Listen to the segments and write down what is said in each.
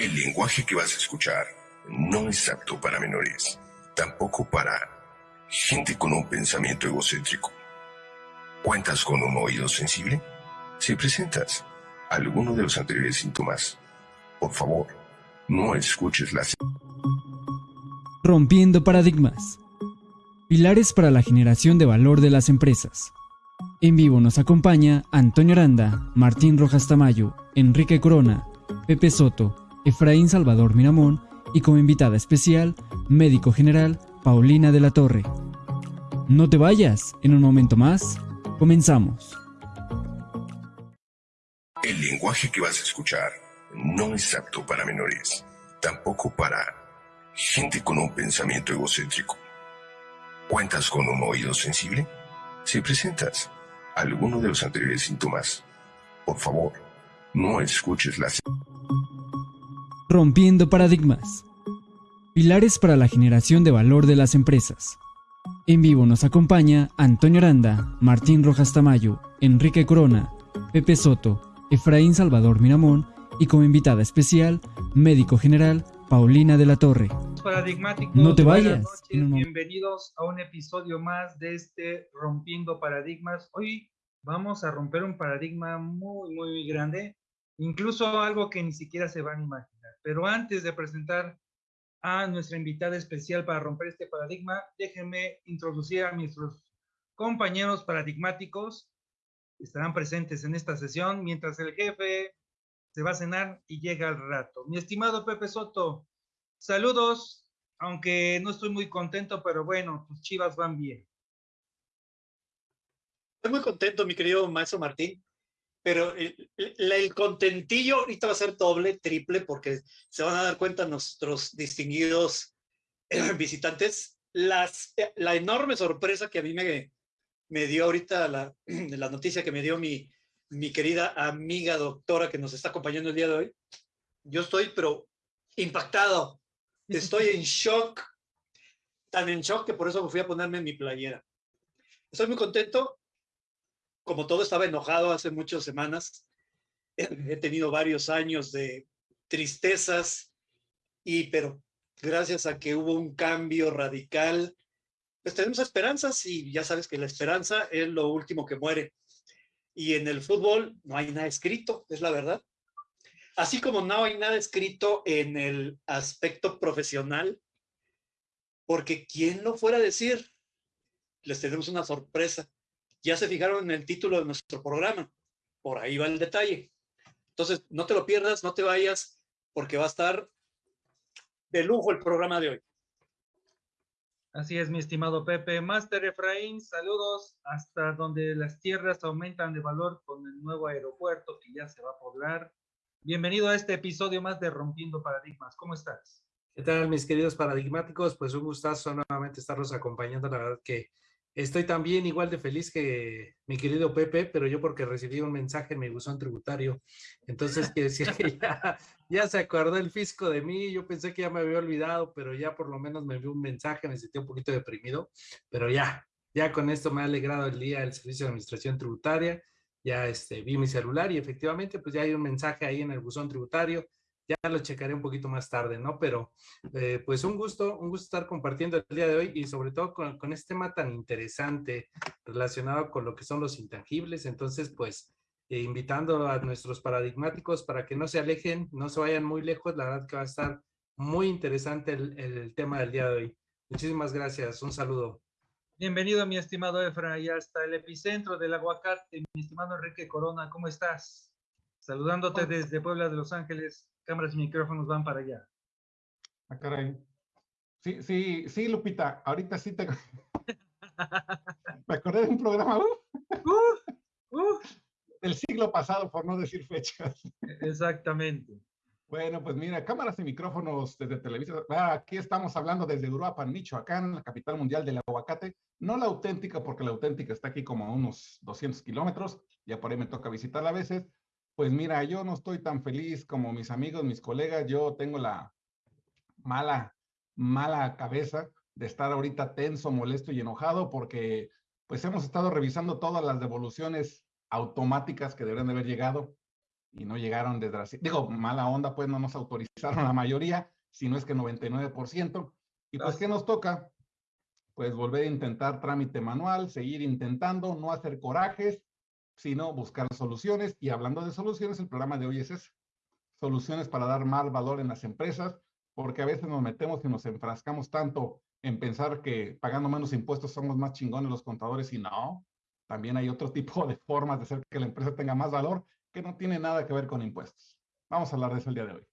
El lenguaje que vas a escuchar no es apto para menores, tampoco para gente con un pensamiento egocéntrico. ¿Cuentas con un oído sensible? Si presentas alguno de los anteriores síntomas, por favor, no escuches las... Rompiendo paradigmas. Pilares para la generación de valor de las empresas. En vivo nos acompaña Antonio Aranda, Martín Rojas Tamayo, Enrique Corona, Pepe Soto, Efraín Salvador Miramón y como invitada especial, médico general Paulina de la Torre. No te vayas, en un momento más, comenzamos. El lenguaje que vas a escuchar no es apto para menores, tampoco para gente con un pensamiento egocéntrico. ¿Cuentas con un oído sensible? Si presentas alguno de los anteriores síntomas, por favor, no escuches las... Rompiendo paradigmas. Pilares para la generación de valor de las empresas. En vivo nos acompaña Antonio Aranda, Martín Rojas Tamayo, Enrique Corona, Pepe Soto, Efraín Salvador Miramón y como invitada especial, médico general Paulina de la Torre. Paradigmáticos, No te vayas. buenas noches, Bienvenidos a un episodio más de este Rompiendo Paradigmas. Hoy vamos a romper un paradigma muy, muy, muy grande, incluso algo que ni siquiera se van a imaginar. Pero antes de presentar a nuestra invitada especial para romper este paradigma, déjenme introducir a nuestros compañeros paradigmáticos que estarán presentes en esta sesión mientras el jefe se va a cenar y llega al rato. Mi estimado Pepe Soto, saludos, aunque no estoy muy contento, pero bueno, tus chivas van bien. Estoy muy contento, mi querido maestro Martín, pero el, el- contentillo ahorita va a ser doble, triple, porque se van a dar cuenta nuestros distinguidos eh, visitantes las, eh, la enorme sorpresa que a mí me, me dio ahorita la, la noticia que me dio mi, mi querida amiga doctora que nos está acompañando el día de hoy. Yo estoy, pero impactado. Estoy en shock, tan en shock que por eso me fui a ponerme mi playera. Estoy muy contento como todo estaba enojado hace muchas semanas, he tenido varios años de tristezas y pero gracias a que hubo un cambio radical, pues tenemos esperanzas y ya sabes que la esperanza es lo último que muere. Y en el fútbol no hay nada escrito, es la verdad. Así como no hay nada escrito en el aspecto profesional, porque ¿quién lo fuera a decir? Les tenemos una sorpresa ya se fijaron en el título de nuestro programa. Por ahí va el detalle. Entonces, no te lo pierdas, no te vayas, porque va a estar de lujo el programa de hoy. Así es, mi estimado Pepe. Master Efraín, saludos hasta donde las tierras aumentan de valor con el nuevo aeropuerto que ya se va a poblar. Bienvenido a este episodio más de Rompiendo Paradigmas. ¿Cómo estás? ¿Qué tal, mis queridos paradigmáticos? Pues un gustazo nuevamente estarlos acompañando. La verdad que estoy también igual de feliz que mi querido Pepe, pero yo porque recibí un mensaje en mi buzón tributario. Entonces, quiere decir que ya, ya se acordó el fisco de mí. Yo pensé que ya me había olvidado, pero ya por lo menos me envió un mensaje. Me sentí un poquito deprimido, pero ya, ya con esto me ha alegrado el día el Servicio de Administración Tributaria. Ya este, vi mi celular y efectivamente, pues ya hay un mensaje ahí en el buzón tributario ya lo checaré un poquito más tarde, ¿no? Pero eh, pues un gusto, un gusto estar compartiendo el día de hoy y sobre todo con, con, este tema tan interesante relacionado con lo que son los intangibles. Entonces, pues eh, invitando a nuestros paradigmáticos para que no se alejen, no se vayan muy lejos, la verdad que va a estar muy interesante el, el tema del día de hoy. Muchísimas gracias, un saludo. Bienvenido, mi estimado Efra, y hasta el epicentro del aguacate, mi estimado Enrique Corona, ¿cómo estás? Saludándote desde Puebla de Los Ángeles, cámaras y micrófonos van para allá. Ah, caray. Sí, sí, sí, Lupita, ahorita sí te... Me acordé de un programa uh, Uh, uh, del siglo pasado, por no decir fechas. exactamente. Bueno, pues mira, cámaras y micrófonos desde Televisa. Ah, aquí estamos hablando desde Uruapan, Michoacán, la capital mundial del aguacate. No la auténtica, porque la auténtica está aquí como a unos 200 kilómetros. Ya por ahí me toca visitarla a veces. Pues mira, yo no estoy tan feliz como mis amigos, mis colegas. Yo tengo la mala, mala cabeza de estar ahorita tenso, molesto y enojado porque pues hemos estado revisando todas las devoluciones automáticas que deberían de haber llegado. y no llegaron desde, digo, mala onda, pues no nos autorizaron la mayoría, si no es que 99%. Y pues, ¿qué nos toca? Pues volver a intentar trámite manual, seguir intentando, no hacer corajes, sino buscar soluciones. Y hablando de soluciones, el programa de hoy es. Soluciones para dar más valor en las empresas, porque a veces nos metemos y nos enfrascamos tanto en pensar que pagando menos impuestos somos más chingones los contadores y no. También hay otro tipo de formas de hacer que la empresa tenga más valor que no tiene nada que ver con impuestos. Vamos a hablar de eso el día de hoy.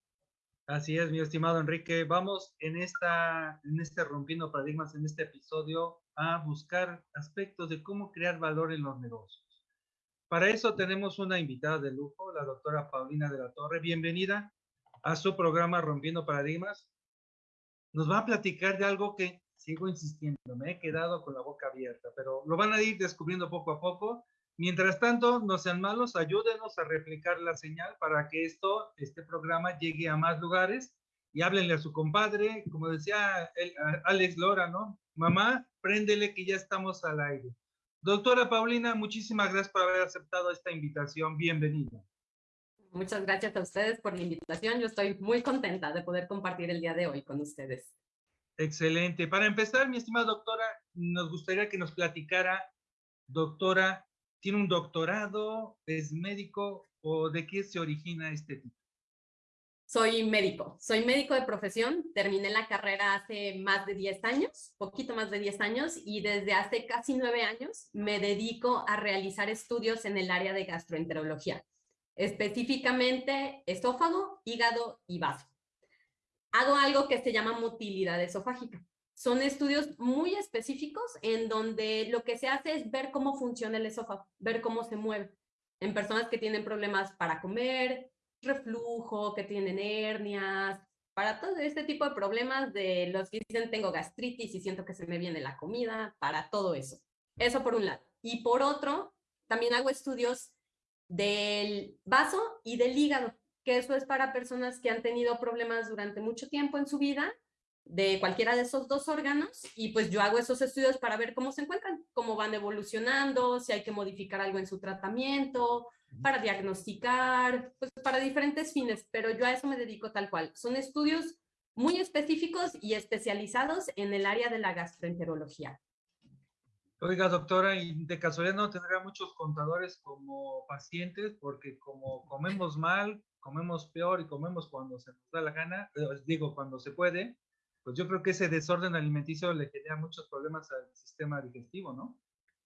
Así es, mi estimado Enrique. Vamos en, esta, en este Rompiendo Paradigmas, en este episodio, a buscar aspectos de cómo crear valor en los negocios. Para eso tenemos una invitada de lujo, la doctora Paulina de la Torre. Bienvenida a su programa Rompiendo Paradigmas. Nos va a platicar de algo que sigo insistiendo, me he quedado con la boca abierta, pero lo van a ir descubriendo poco a poco Mientras tanto, no sean malos, ayúdenos a replicar la señal para que esto, este programa llegue a más lugares y háblenle a su compadre, como decía Alex Lora, ¿no? Mamá, préndele que ya estamos al aire. Doctora Paulina, muchísimas gracias por haber aceptado esta invitación. Bienvenida. Muchas gracias a ustedes por la invitación. Yo estoy muy contenta de poder compartir el día de hoy con ustedes. Excelente. Para empezar, mi estimada doctora, nos gustaría que nos platicara, doctora, tiene un doctorado, es médico o de qué se origina este tipo? Soy médico, soy médico de profesión, terminé la carrera hace más de 10 años, poquito más de 10 años, y desde hace casi 9 años me dedico a realizar estudios en el área de gastroenterología, específicamente esófago, hígado y vaso. Hago algo que se llama motilidad esofágica. Son estudios muy específicos en donde lo que se hace es ver cómo funciona el esófago, ver cómo se mueve. En personas que tienen problemas para comer, reflujo, que tienen hernias, para todo este tipo de problemas de los que dicen tengo gastritis y siento que se me viene la comida, para todo eso. Eso por un lado. Y por otro, también hago estudios del vaso y del hígado, que eso es para personas que han tenido problemas durante mucho tiempo en su vida de cualquiera de esos dos órganos y pues yo hago esos estudios para ver cómo se encuentran, cómo van evolucionando, si hay que modificar algo en su tratamiento, para diagnosticar, pues para diferentes fines, pero yo a eso me dedico tal cual. Son estudios muy específicos y especializados en el área de la gastroenterología. Oiga, doctora, y de casualidad no tendrá muchos contadores como pacientes, porque como comemos mal, comemos peor y comemos cuando se nos da la gana, eh, digo, cuando se puede, pues yo creo que ese desorden alimenticio le genera muchos problemas al sistema digestivo, ¿no?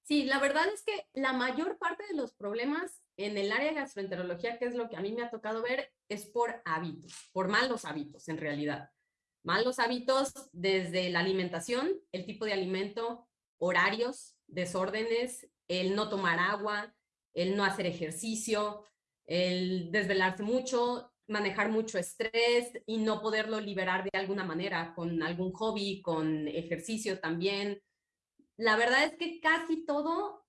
Sí, la verdad es que la mayor parte de los problemas en el área de gastroenterología, que es lo que a mí me ha tocado ver, es por hábitos, por malos hábitos en realidad. Malos hábitos desde la alimentación, el tipo de alimento, horarios, desórdenes, el no tomar agua, el no hacer ejercicio, el desvelarse mucho, manejar mucho estrés y no poderlo liberar de alguna manera, con algún hobby, con ejercicio también. La verdad es que casi todo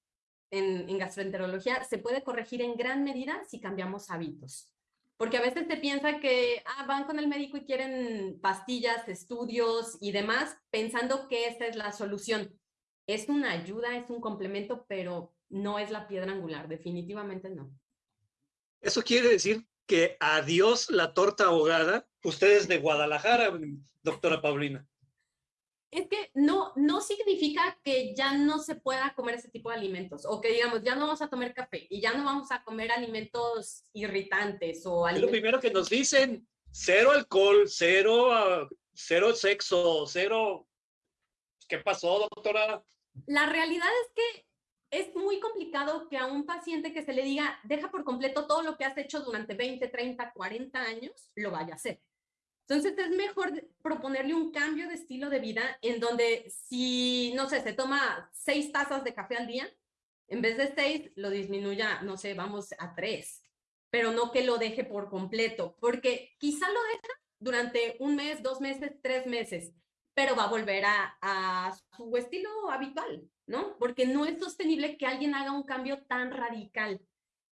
en, en gastroenterología se puede corregir en gran medida si cambiamos hábitos. Porque a veces se piensa que ah, van con el médico y quieren pastillas, estudios y demás, pensando que esa es la solución. Es una ayuda, es un complemento, pero no es la piedra angular, definitivamente no. Eso quiere decir que adiós la torta ahogada. Ustedes de Guadalajara, doctora Paulina. Es que no, no significa que ya no se pueda comer ese tipo de alimentos o que digamos, ya no vamos a tomar café y ya no vamos a comer alimentos irritantes o alimentos... lo primero que nos dicen, cero alcohol, cero, ah, cero sexo, cero... ¿Qué pasó, doctora? La realidad es que es muy complicado que a un paciente que se le diga, deja por completo todo lo que has hecho durante 20, 30, 40 años, lo vaya a hacer. Entonces es mejor proponerle un cambio de estilo de vida en donde si, no sé, se toma seis tazas de café al día, en vez de seis, lo disminuya, no sé, vamos a tres, pero no que lo deje por completo, porque quizá lo deja durante un mes, dos meses, tres meses, pero va a volver a, a su estilo habitual, ¿no? Porque no es sostenible que alguien haga un cambio tan radical.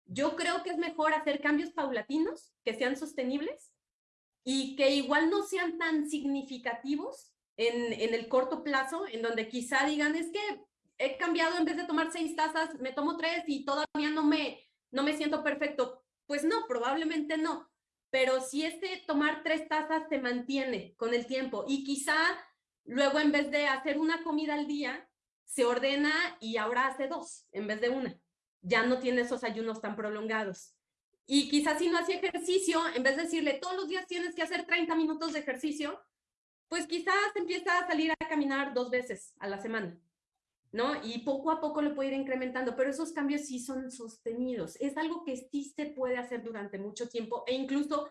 Yo creo que es mejor hacer cambios paulatinos, que sean sostenibles y que igual no sean tan significativos en, en el corto plazo, en donde quizá digan, es que he cambiado en vez de tomar seis tazas, me tomo tres y todavía no me, no me siento perfecto. Pues no, probablemente no. Pero si este tomar tres tazas se mantiene con el tiempo y quizá luego en vez de hacer una comida al día, se ordena y ahora hace dos en vez de una. Ya no tiene esos ayunos tan prolongados. Y quizás si no hacía ejercicio, en vez de decirle todos los días tienes que hacer 30 minutos de ejercicio, pues quizás empieza a salir a caminar dos veces a la semana, ¿no? Y poco a poco lo puede ir incrementando, pero esos cambios sí son sostenidos. Es algo que sí se puede hacer durante mucho tiempo e incluso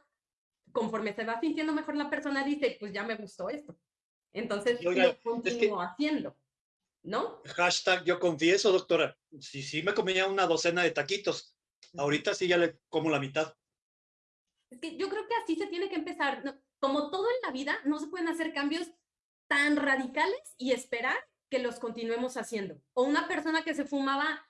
conforme se va sintiendo mejor la persona dice, pues ya me gustó esto. Entonces lo continúo haciendo, ¿no? Hashtag yo confieso, doctora. Sí, sí me comía una docena de taquitos. Ahorita sí ya le como la mitad. Es que yo creo que así se tiene que empezar. Como todo en la vida, no se pueden hacer cambios tan radicales y esperar que los continuemos haciendo. O una persona que se fumaba,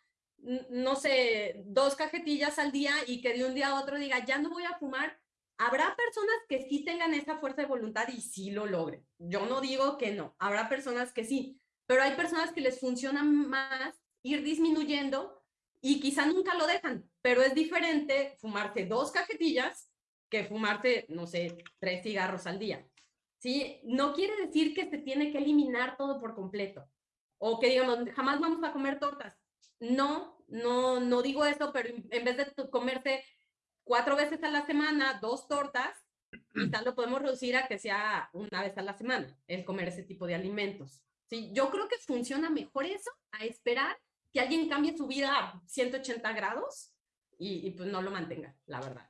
no sé, dos cajetillas al día y que de un día a otro diga, ya no voy a fumar. Habrá personas que sí tengan esa fuerza de voluntad y sí lo logren. Yo no digo que no, habrá personas que sí, pero hay personas que les funciona más ir disminuyendo y quizá nunca lo dejan, pero es diferente fumarse dos cajetillas que fumarse, no sé, tres cigarros al día. ¿Sí? No quiere decir que se tiene que eliminar todo por completo o que digamos, jamás vamos a comer tortas. No, no, no digo eso, pero en vez de comerse cuatro veces a la semana, dos tortas, quizás lo podemos reducir a que sea una vez a la semana, el comer ese tipo de alimentos. ¿Sí? Yo creo que funciona mejor eso a esperar que alguien cambie su vida a 180 grados y, pues no lo mantenga, la verdad.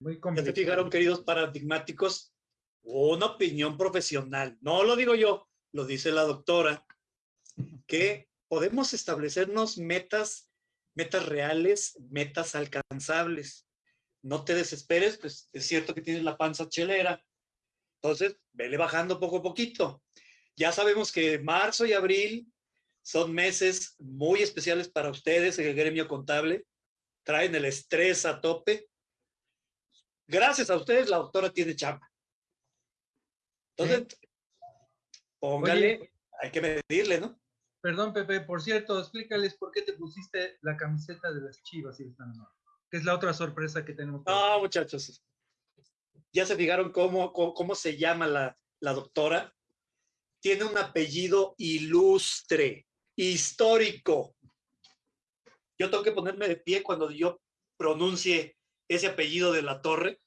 Muy ya te fijaron, queridos paradigmáticos, una opinión profesional. No lo digo yo, lo dice la doctora, que podemos establecernos metas, metas reales, metas alcanzables. No te desesperes, pues es cierto que tienes la panza chelera. Entonces, vele bajando poco a poquito. Ya sabemos que marzo y abril son meses muy especiales para ustedes en el gremio contable. Traen el estrés a tope. Gracias a ustedes, la doctora tiene chamba. Entonces, póngale, hay que medirle, ¿no? Perdón, Pepe, por cierto, explícales por qué te pusiste la camiseta de las chivas, que es la otra sorpresa que tenemos. No, muchachos. Ya se fijaron cómo, cómo, se llama la, la doctora. Tiene un apellido ilustre histórico. Yo tengo que ponerme de pie cuando yo pronuncie ese apellido de la torre,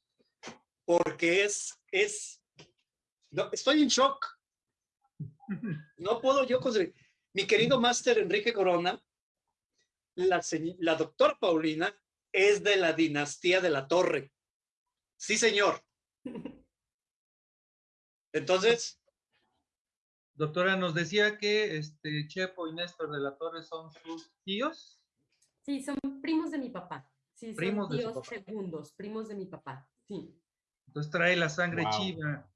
porque es, es, no, estoy en shock. No puedo yo conseguir. Mi querido máster Enrique Corona, la, la doctora Paulina es de la dinastía de la torre. Sí, señor. Entonces, Doctora, nos decía que este Chepo y Néstor de la Torre son sus tíos. Sí, son primos de mi papá. Sí, primos son tíos segundos, primos de mi papá. Sí. Entonces trae la sangre chiva.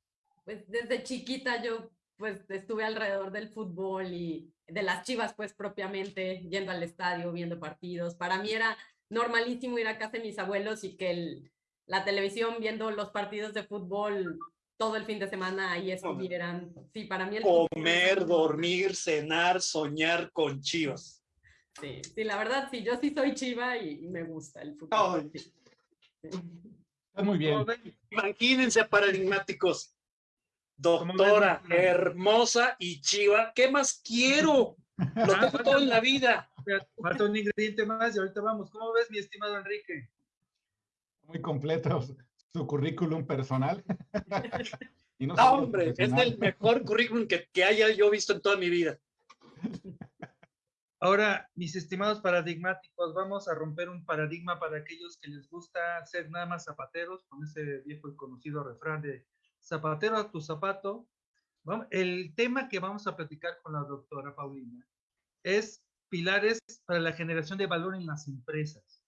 Pues desde chiquita yo pues estuve alrededor del fútbol y de las chivas pues propiamente, yendo al estadio, viendo partidos. Para mí era normalísimo ir a casa de mis abuelos y que el, la televisión viendo los partidos de fútbol todo el fin de semana ahí estuvieran. Sí, para mí el Comer, dormir, cenar, soñar con chivas. Sí, sí, la verdad, sí, yo sí soy chiva y, me gusta el fútbol. Está muy bien. Imagínense, paradigmáticos. Doctora, hermosa y chiva, ¿qué más quiero? Lo tengo todo en la vida. Falta un ingrediente más y ahorita vamos. ¿Cómo ves, mi estimado Enrique? Muy completo su currículum personal. y no, hombre, es el mejor currículum que, que haya yo visto en toda mi vida. Ahora, mis estimados paradigmáticos, vamos a romper un paradigma para aquellos que les gusta ser nada más zapateros, con ese viejo y conocido refrán de zapatero a tu zapato. El tema que vamos a platicar con la doctora Paulina es pilares para la generación de valor en las empresas.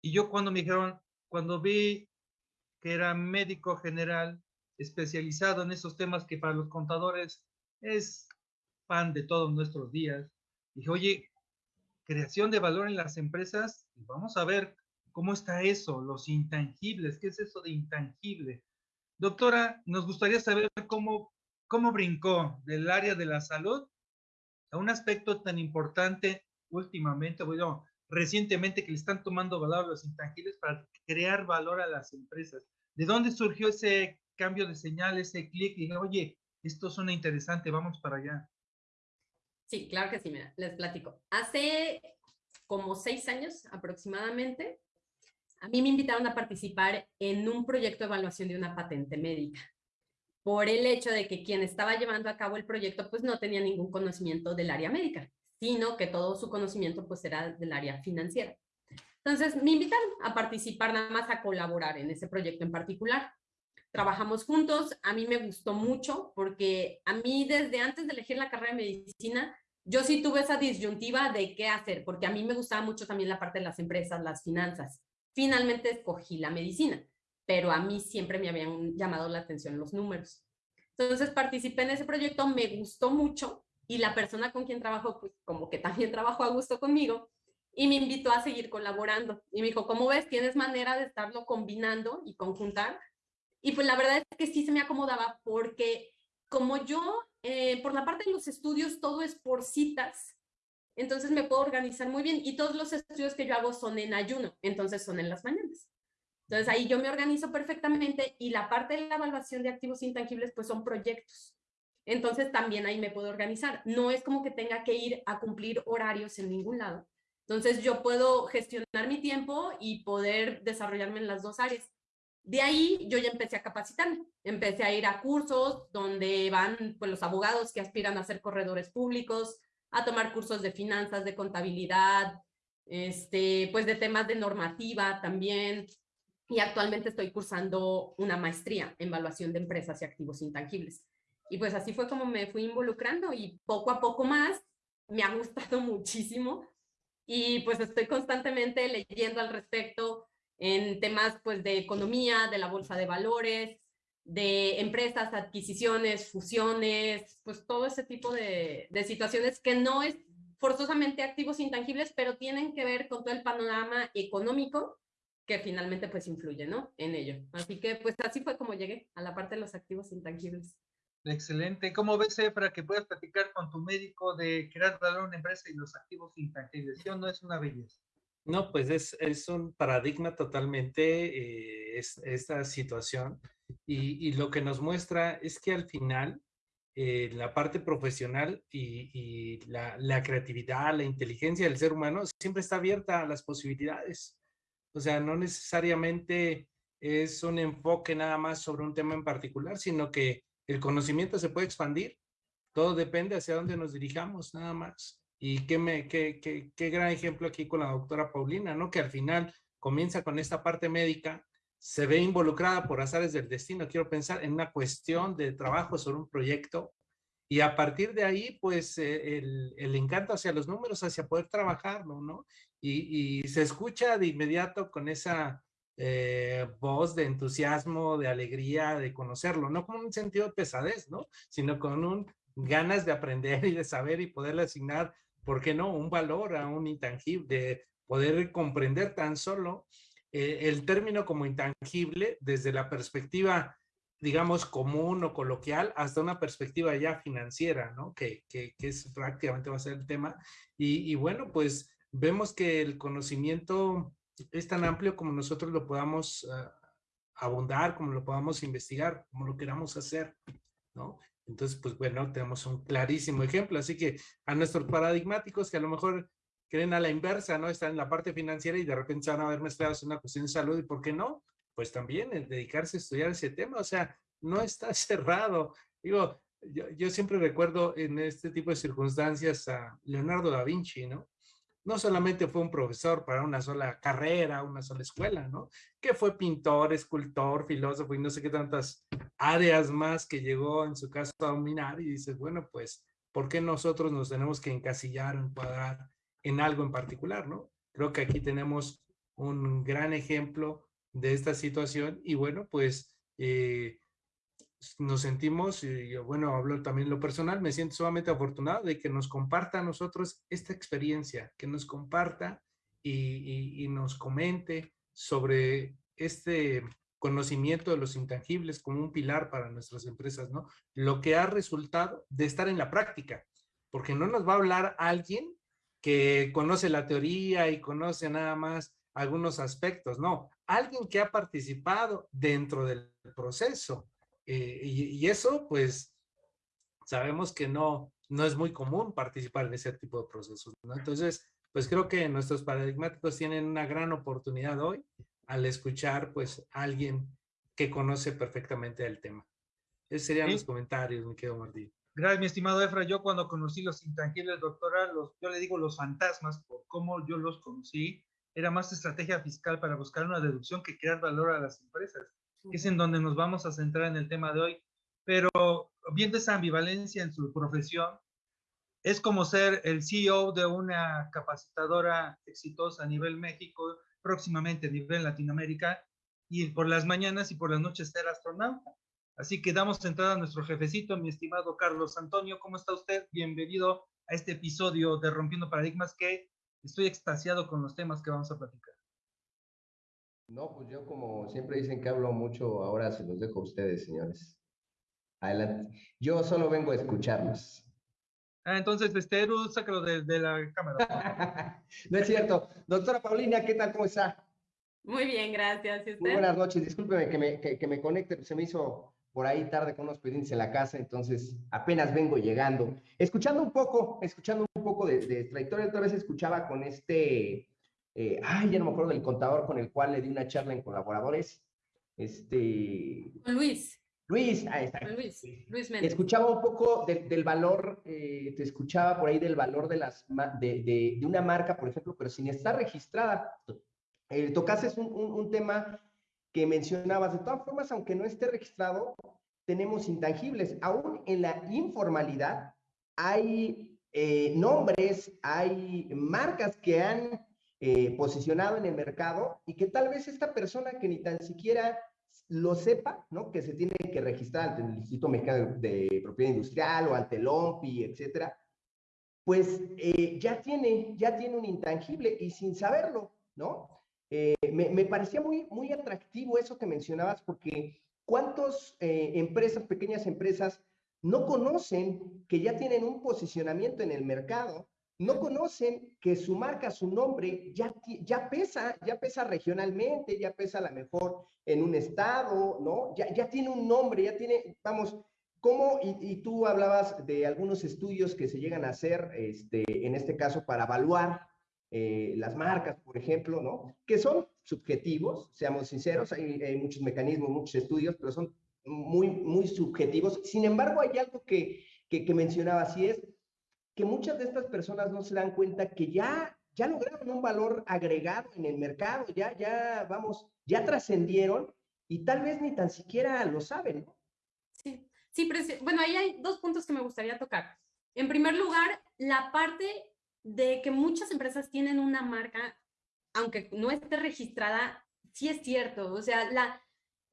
Y yo cuando me dijeron, cuando vi que era médico general especializado en esos temas que para los contadores es pan de todos nuestros días. Dije, oye, creación de valor en las empresas, vamos a ver cómo está eso, los intangibles, ¿qué es eso de intangible? Doctora, nos gustaría saber cómo, cómo brincó del área de la salud a un aspecto tan importante últimamente, bueno, recientemente que le están tomando valor a los intangibles para crear valor a las empresas. ¿De dónde surgió ese cambio de señal, ese clic? Y oye, esto suena interesante, vamos para allá. Sí, claro que sí, mira, les platico. Hace como seis años aproximadamente, a mí me invitaron a participar en un proyecto de evaluación de una patente médica por el hecho de que quien estaba llevando a cabo el proyecto pues no tenía ningún conocimiento del área médica, sino que todo su conocimiento pues era del área financiera. Entonces me invitaron a participar nada más a colaborar en ese proyecto en particular. Trabajamos juntos, a mí me gustó mucho porque a mí desde antes de elegir la carrera de medicina, yo sí tuve esa disyuntiva de qué hacer, porque a mí me gustaba mucho también la parte de las empresas, las finanzas. Finalmente escogí la medicina pero a mí siempre me habían llamado la atención los números. Entonces participé en ese proyecto, me gustó mucho y la persona con quien trabajo, pues como que también trabajó a gusto conmigo y me invitó a seguir colaborando. Y me dijo, ¿cómo ves? ¿Tienes manera de estarlo combinando y conjuntar? Y pues la verdad es que sí se me acomodaba porque como yo, eh, por la parte de los estudios, todo es por citas, entonces me puedo organizar muy bien y todos los estudios que yo hago son en ayuno, entonces son en las mañanas. Entonces ahí yo me organizo perfectamente y la parte de la evaluación de activos intangibles pues son proyectos. Entonces también ahí me puedo organizar. No es como que tenga que ir a cumplir horarios en ningún lado. Entonces yo puedo gestionar mi tiempo y poder desarrollarme en las dos áreas. De ahí yo ya empecé a capacitarme, empecé a ir a cursos donde van pues, los abogados que aspiran a ser corredores públicos, a tomar cursos de finanzas, de contabilidad, este, pues de temas de normativa también, y actualmente estoy cursando una maestría en evaluación de empresas y activos intangibles. Y pues así fue como me fui involucrando y poco a poco más me ha gustado muchísimo y pues estoy constantemente leyendo al respecto en temas pues de economía, de la bolsa de valores, de empresas, adquisiciones, fusiones, pues todo ese tipo de, de situaciones que no es forzosamente activos intangibles, pero tienen que ver con todo el panorama económico que finalmente pues influye, ¿no? En ello. Así que pues así fue como llegué a la parte de los activos intangibles. Excelente. ¿Cómo ves, Efra, que puedas platicar con tu médico de crear valor una empresa y los activos? ¿Sí o no es una belleza? No, pues es, es un paradigma totalmente eh, esta situación y, y, lo que nos muestra es que al final eh, la parte profesional y, y la, la, creatividad, la inteligencia del ser humano siempre está abierta a las posibilidades. O sea, no necesariamente es un enfoque nada más sobre un tema en particular, sino que el conocimiento se puede expandir. Todo depende hacia dónde nos dirijamos, nada más. Y qué, me, qué, qué, qué gran ejemplo aquí con la doctora Paulina, ¿no? Que al final comienza con esta parte médica, se ve involucrada por azares del destino, quiero pensar en una cuestión de trabajo sobre un proyecto y a partir de ahí, pues eh, el, el, encanto hacia los números, hacia poder trabajarlo, ¿no? Y, y se escucha de inmediato con esa eh, voz de entusiasmo, de alegría, de conocerlo, no con un sentido de pesadez, ¿no? Sino con un ganas de aprender y de saber y poderle asignar, ¿por qué no? Un valor a un intangible, de poder comprender tan solo eh, el término como intangible desde la perspectiva digamos, común o coloquial hasta una perspectiva ya financiera, ¿no? Que, que, que es prácticamente va a ser el tema. Y, y, bueno, pues vemos que el conocimiento es tan amplio como nosotros lo podamos uh, abundar, como lo podamos investigar, como lo queramos hacer, ¿no? Entonces, pues bueno, tenemos un clarísimo ejemplo. Así que a nuestros paradigmáticos que a lo mejor creen a la inversa, ¿no? Están en la parte financiera y de repente se van a ver mezclados en una cuestión de salud, ¿y por qué no? pues también el dedicarse a estudiar ese tema, o sea, no está cerrado. Digo, yo, yo, siempre recuerdo en este tipo de circunstancias a Leonardo da Vinci, ¿no? No solamente fue un profesor para una sola carrera, una sola escuela, ¿no? Que fue pintor, escultor, filósofo y no sé qué tantas áreas más que llegó en su caso a dominar y dices, bueno, pues, ¿por qué nosotros nos tenemos que encasillar, encuadrar en algo en particular, ¿no? Creo que aquí tenemos un gran ejemplo de esta situación y bueno, pues eh, nos sentimos, y bueno, hablo también lo personal, me siento sumamente afortunado de que nos comparta a nosotros esta experiencia, que nos comparta y, y, y nos comente sobre este conocimiento de los intangibles como un pilar para nuestras empresas, ¿no? Lo que ha resultado de estar en la práctica, porque no nos va a hablar alguien que conoce la teoría y conoce nada más algunos aspectos, no, alguien que ha participado dentro del proceso. Eh, y, eso, pues, sabemos que no, no es muy común participar en ese tipo de procesos, ¿no? Entonces, pues creo que nuestros paradigmáticos tienen una gran oportunidad hoy al escuchar, pues, a alguien que conoce perfectamente el tema. Esos serían los comentarios, mi querido Martín. Gracias, mi estimado Efra. Yo cuando conocí los intangibles, doctora, los, yo le digo los fantasmas, por cómo yo los conocí, era más estrategia fiscal para buscar una deducción que crear valor a las empresas, que es en donde nos vamos a centrar en el tema de hoy. Pero viendo esa ambivalencia en su profesión, es como ser el CEO de una capacitadora exitosa a nivel México, próximamente a nivel Latinoamérica, y por las mañanas y por las noches ser astronauta. Así que damos entrada a nuestro jefecito, mi estimado Carlos Antonio. ¿Cómo está usted? Bienvenido a este episodio de Rompiendo Paradigmas que estoy extasiado con los temas que vamos a platicar. No, pues yo como siempre dicen que hablo mucho, ahora se los dejo a ustedes, señores. Adelante. Yo solo vengo a escucharlos. Ah, entonces, este, Eru, sácalo de, de la cámara. no es cierto. Doctora Paulina, ¿qué tal? ¿Cómo está? Muy bien, gracias. Muy buenas noches. Discúlpeme que me, que, que me conecte, se me hizo por ahí tarde con unos pendientes en la casa, entonces apenas vengo llegando. Escuchando un poco, escuchando un poco de, de trayectoria, otra vez escuchaba con este, eh, ay, ya no me acuerdo del contador con el cual le di una charla en colaboradores. Este. Luis. Luis, ahí está. Luis, Luis Méndez. Escuchaba un poco del valor, eh, te escuchaba por ahí del valor de, las, de, de, de, una marca, por ejemplo, pero sin estar registrada. Eh, tocases un, un, un tema que mencionabas. De todas formas, aunque no esté registrado, tenemos intangibles. Aún en la informalidad hay eh, nombres, hay marcas que han eh, posicionado en el mercado y que tal vez esta persona que ni tan siquiera lo sepa, ¿no? Que se tiene que registrar ante el Instituto Mexicano de Propiedad Industrial o ante el OMPI, etcétera, pues eh, ya tiene, ya tiene un intangible y sin saberlo, ¿no? Eh, me, me, parecía muy, muy atractivo eso que mencionabas, porque ¿cuántas empresas, pequeñas empresas, no conocen que ya tienen un posicionamiento en el mercado? No conocen que su marca, su nombre, ya, ya pesa, ya pesa regionalmente, ya pesa a lo mejor en un estado, ¿no? Ya, ya tiene un nombre, ya tiene, vamos, ¿Cómo, y, tú hablabas de algunos estudios que se llegan a hacer, este, en este caso, para evaluar eh, las marcas, por ejemplo, ¿no? Que son subjetivos, seamos sinceros, hay, muchos mecanismos, muchos estudios, pero son muy, muy subjetivos. Sin embargo, hay algo que, que, que mencionaba, así es, que muchas de estas personas no se dan cuenta que ya, ya lograron un valor agregado en el mercado, ya, ya, vamos, ya trascendieron y tal vez ni tan siquiera lo saben. Sí, sí, pero bueno, ahí hay dos puntos que me gustaría tocar. En primer lugar, la parte de que muchas empresas tienen una marca, aunque no esté registrada, sí es cierto. O sea, la,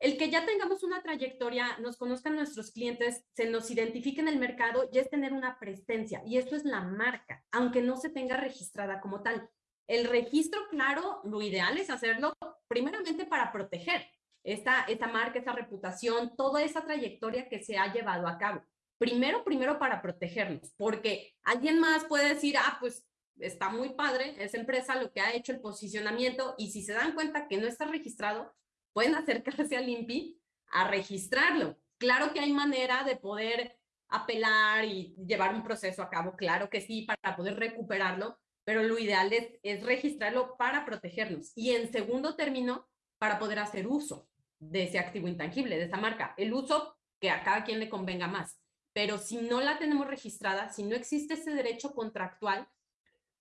el que ya tengamos una trayectoria, nos conozcan nuestros clientes, se nos identifique en el mercado, ya es tener una presencia. Y esto es la marca, aunque no se tenga registrada como tal. El registro, claro, lo ideal es hacerlo primeramente para proteger esta, esta marca, esta reputación, toda esa trayectoria que se ha llevado a cabo primero, primero para protegernos, porque alguien más puede decir, ah, pues está muy padre esa empresa lo que ha hecho el posicionamiento y si se dan cuenta que no está registrado, pueden acercarse al INPI a registrarlo. Claro que hay manera de poder apelar y llevar un proceso a cabo, claro que sí, para poder recuperarlo, pero lo ideal es, es registrarlo para protegernos. Y en segundo término, para poder hacer uso de ese activo intangible, de esa marca, el uso que a cada quien le convenga más pero si no la tenemos registrada, si no existe ese derecho contractual,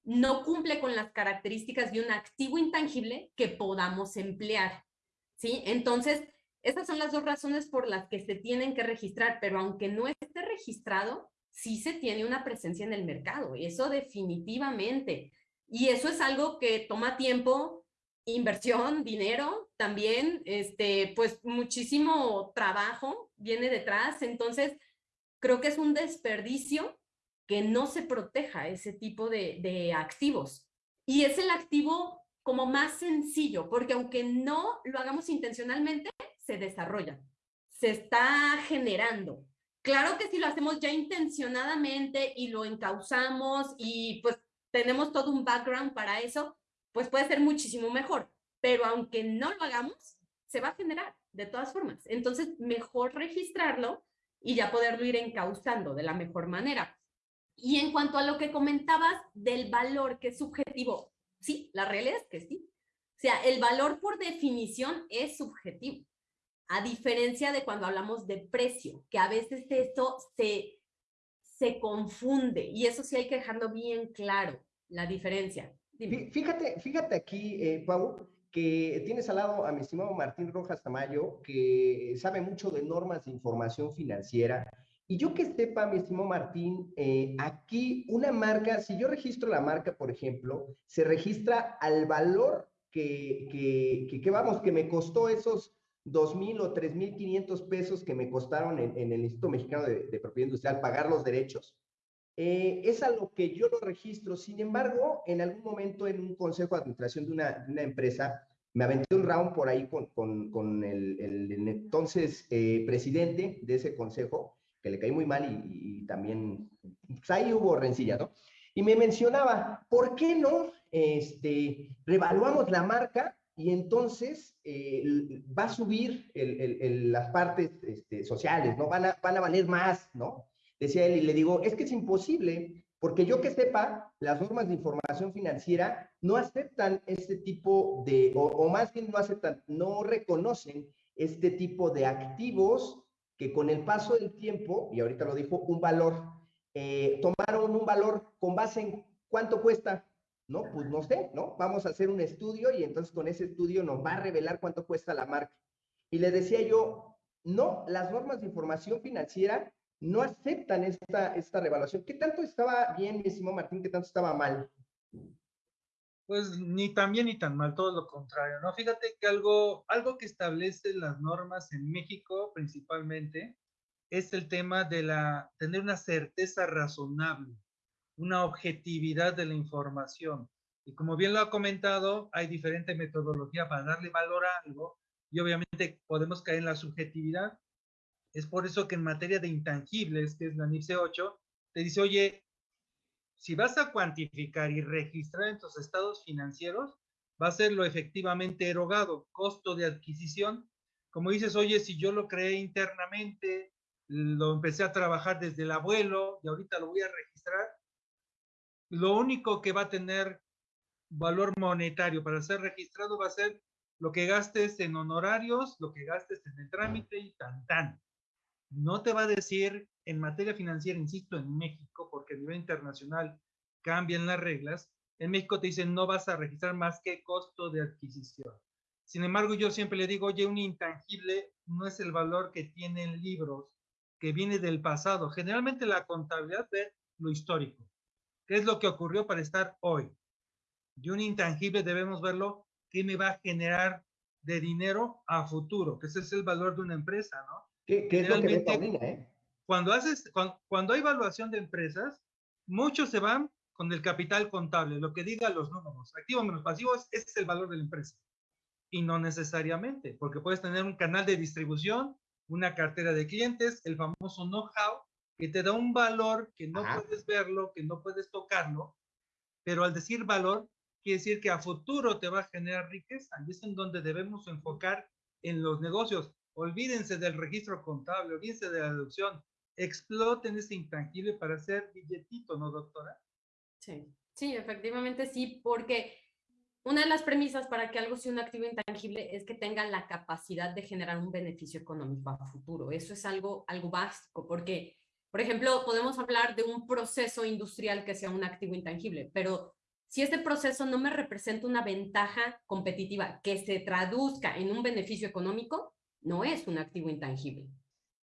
no cumple con las características de un activo intangible que podamos emplear. ¿Sí? Entonces, esas son las dos razones por las que se tienen que registrar, pero aunque no esté registrado, sí se tiene una presencia en el mercado, eso definitivamente. Y eso es algo que toma tiempo, inversión, dinero, también, este, pues muchísimo trabajo viene detrás. Entonces, creo que es un desperdicio que no se proteja ese tipo de, de activos. Y es el activo como más sencillo, porque aunque no lo hagamos intencionalmente, se desarrolla, se está generando. Claro que si lo hacemos ya intencionadamente y lo encauzamos y pues tenemos todo un background para eso, pues puede ser muchísimo mejor. Pero aunque no lo hagamos, se va a generar de todas formas. Entonces, mejor registrarlo y ya poderlo ir encauzando de la mejor manera. Y en cuanto a lo que comentabas del valor que es subjetivo, sí, la realidad es que sí. O sea, el valor por definición es subjetivo, a diferencia de cuando hablamos de precio, que a veces esto se, se confunde y eso sí hay que dejarlo bien claro, la diferencia. Fíjate, fíjate aquí, eh, Pau, que tienes al lado a mi estimado Martín Rojas Tamayo, que sabe mucho de normas de información financiera. Y yo que sepa, mi estimado Martín, eh, aquí una marca, si yo registro la marca, por ejemplo, se registra al valor que, que, que, vamos, que me costó esos 2.000 o 3.500 pesos que me costaron en, en, el Instituto Mexicano de, de Propiedad Industrial pagar los derechos. Eh, es a lo que yo lo registro. Sin embargo, en algún momento en un consejo de administración de una, de una empresa, me aventé un round por ahí con, con, con el, el, entonces eh, presidente de ese consejo, que le caí muy mal y, también, pues ahí hubo rencilla, ¿no? Y me mencionaba, ¿por qué no este, revaluamos la marca y entonces eh, va a subir el, el, las partes este, sociales, ¿no? Van a, van a valer más, ¿no? decía él, y le digo, es que es imposible, porque yo que sepa, las normas de información financiera no aceptan este tipo de, o, más bien no aceptan, no reconocen este tipo de activos que con el paso del tiempo, y ahorita lo dijo, un valor, eh, tomaron un valor con base en cuánto cuesta, ¿no? Pues no sé, ¿no? Vamos a hacer un estudio y entonces con ese estudio nos va a revelar cuánto cuesta la marca. Y le decía yo, no, las normas de información financiera no aceptan esta, esta revaluación. ¿Qué tanto estaba bien, mi estimado Martín? ¿Qué tanto estaba mal? Pues ni tan bien ni tan mal, todo lo contrario, ¿no? Fíjate que algo, algo que establece las normas en México principalmente es el tema de la, tener una certeza razonable, una objetividad de la información. Y como bien lo ha comentado, hay diferente metodología para darle valor a algo y obviamente podemos caer en la subjetividad es por eso que en materia de intangibles, que es la NIPSE 8, te dice, oye, si vas a cuantificar y registrar en tus estados financieros, va a ser lo efectivamente erogado, costo de adquisición. Como dices, oye, si yo lo creé internamente, lo empecé a trabajar desde el abuelo y ahorita lo voy a registrar, lo único que va a tener valor monetario para ser registrado va a ser lo que gastes en honorarios, lo que gastes en el trámite y tan tan no te va a decir en materia financiera, insisto, en México, porque a nivel internacional cambian las reglas, en México te dicen no vas a registrar más que costo de adquisición. Sin embargo, yo siempre le digo, oye, un intangible no es el valor que tienen libros, que viene del pasado. Generalmente la contabilidad ve lo histórico. ¿Qué es lo que ocurrió para estar hoy? Y un intangible debemos verlo, ¿qué me va a generar de dinero a futuro? Que ese es el valor de una empresa, ¿no? ¿Qué, es lo que eh? Cuando, haces, cuando, hay evaluación de empresas, muchos se van con el capital contable, lo que diga los números, activos menos pasivos, ese es el valor de la empresa. Y no necesariamente, porque puedes tener un canal de distribución, una cartera de clientes, el famoso know-how, que te da un valor que no puedes verlo, que no puedes tocarlo, pero al decir valor, quiere decir que a futuro te va a generar riqueza, y es en donde debemos enfocar en los negocios olvídense del registro contable, olvídense de la deducción, exploten ese intangible para hacer billetito, ¿no, doctora? Sí, sí, efectivamente sí, porque una de las premisas para que algo sea un activo intangible es que tenga la capacidad de generar un beneficio económico a futuro. Eso es algo, algo básico, porque, por ejemplo, podemos hablar de un proceso industrial que sea un activo intangible, pero si este proceso no me representa una ventaja competitiva que se traduzca en un beneficio económico, no es un activo intangible.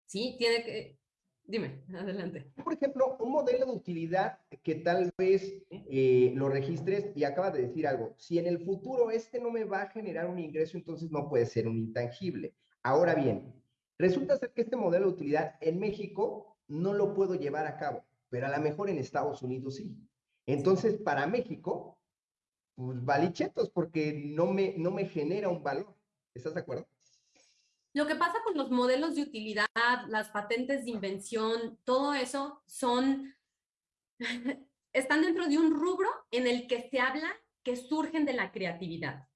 ¿Sí? Tiene que... Dime, adelante. Por ejemplo, un modelo de utilidad que tal vez eh, lo registres y acaba de decir algo. Si en el futuro este no me va a generar un ingreso, entonces no puede ser un intangible. Ahora bien, resulta ser que este modelo de utilidad en México no lo puedo llevar a cabo, pero a lo mejor en Estados Unidos sí. Entonces, para México, pues valichetos, porque no me, no me genera un valor. ¿Estás de acuerdo? Lo que pasa con los modelos de utilidad, las patentes de invención, todo eso son, están dentro de un rubro en el que se habla que surgen de la creatividad.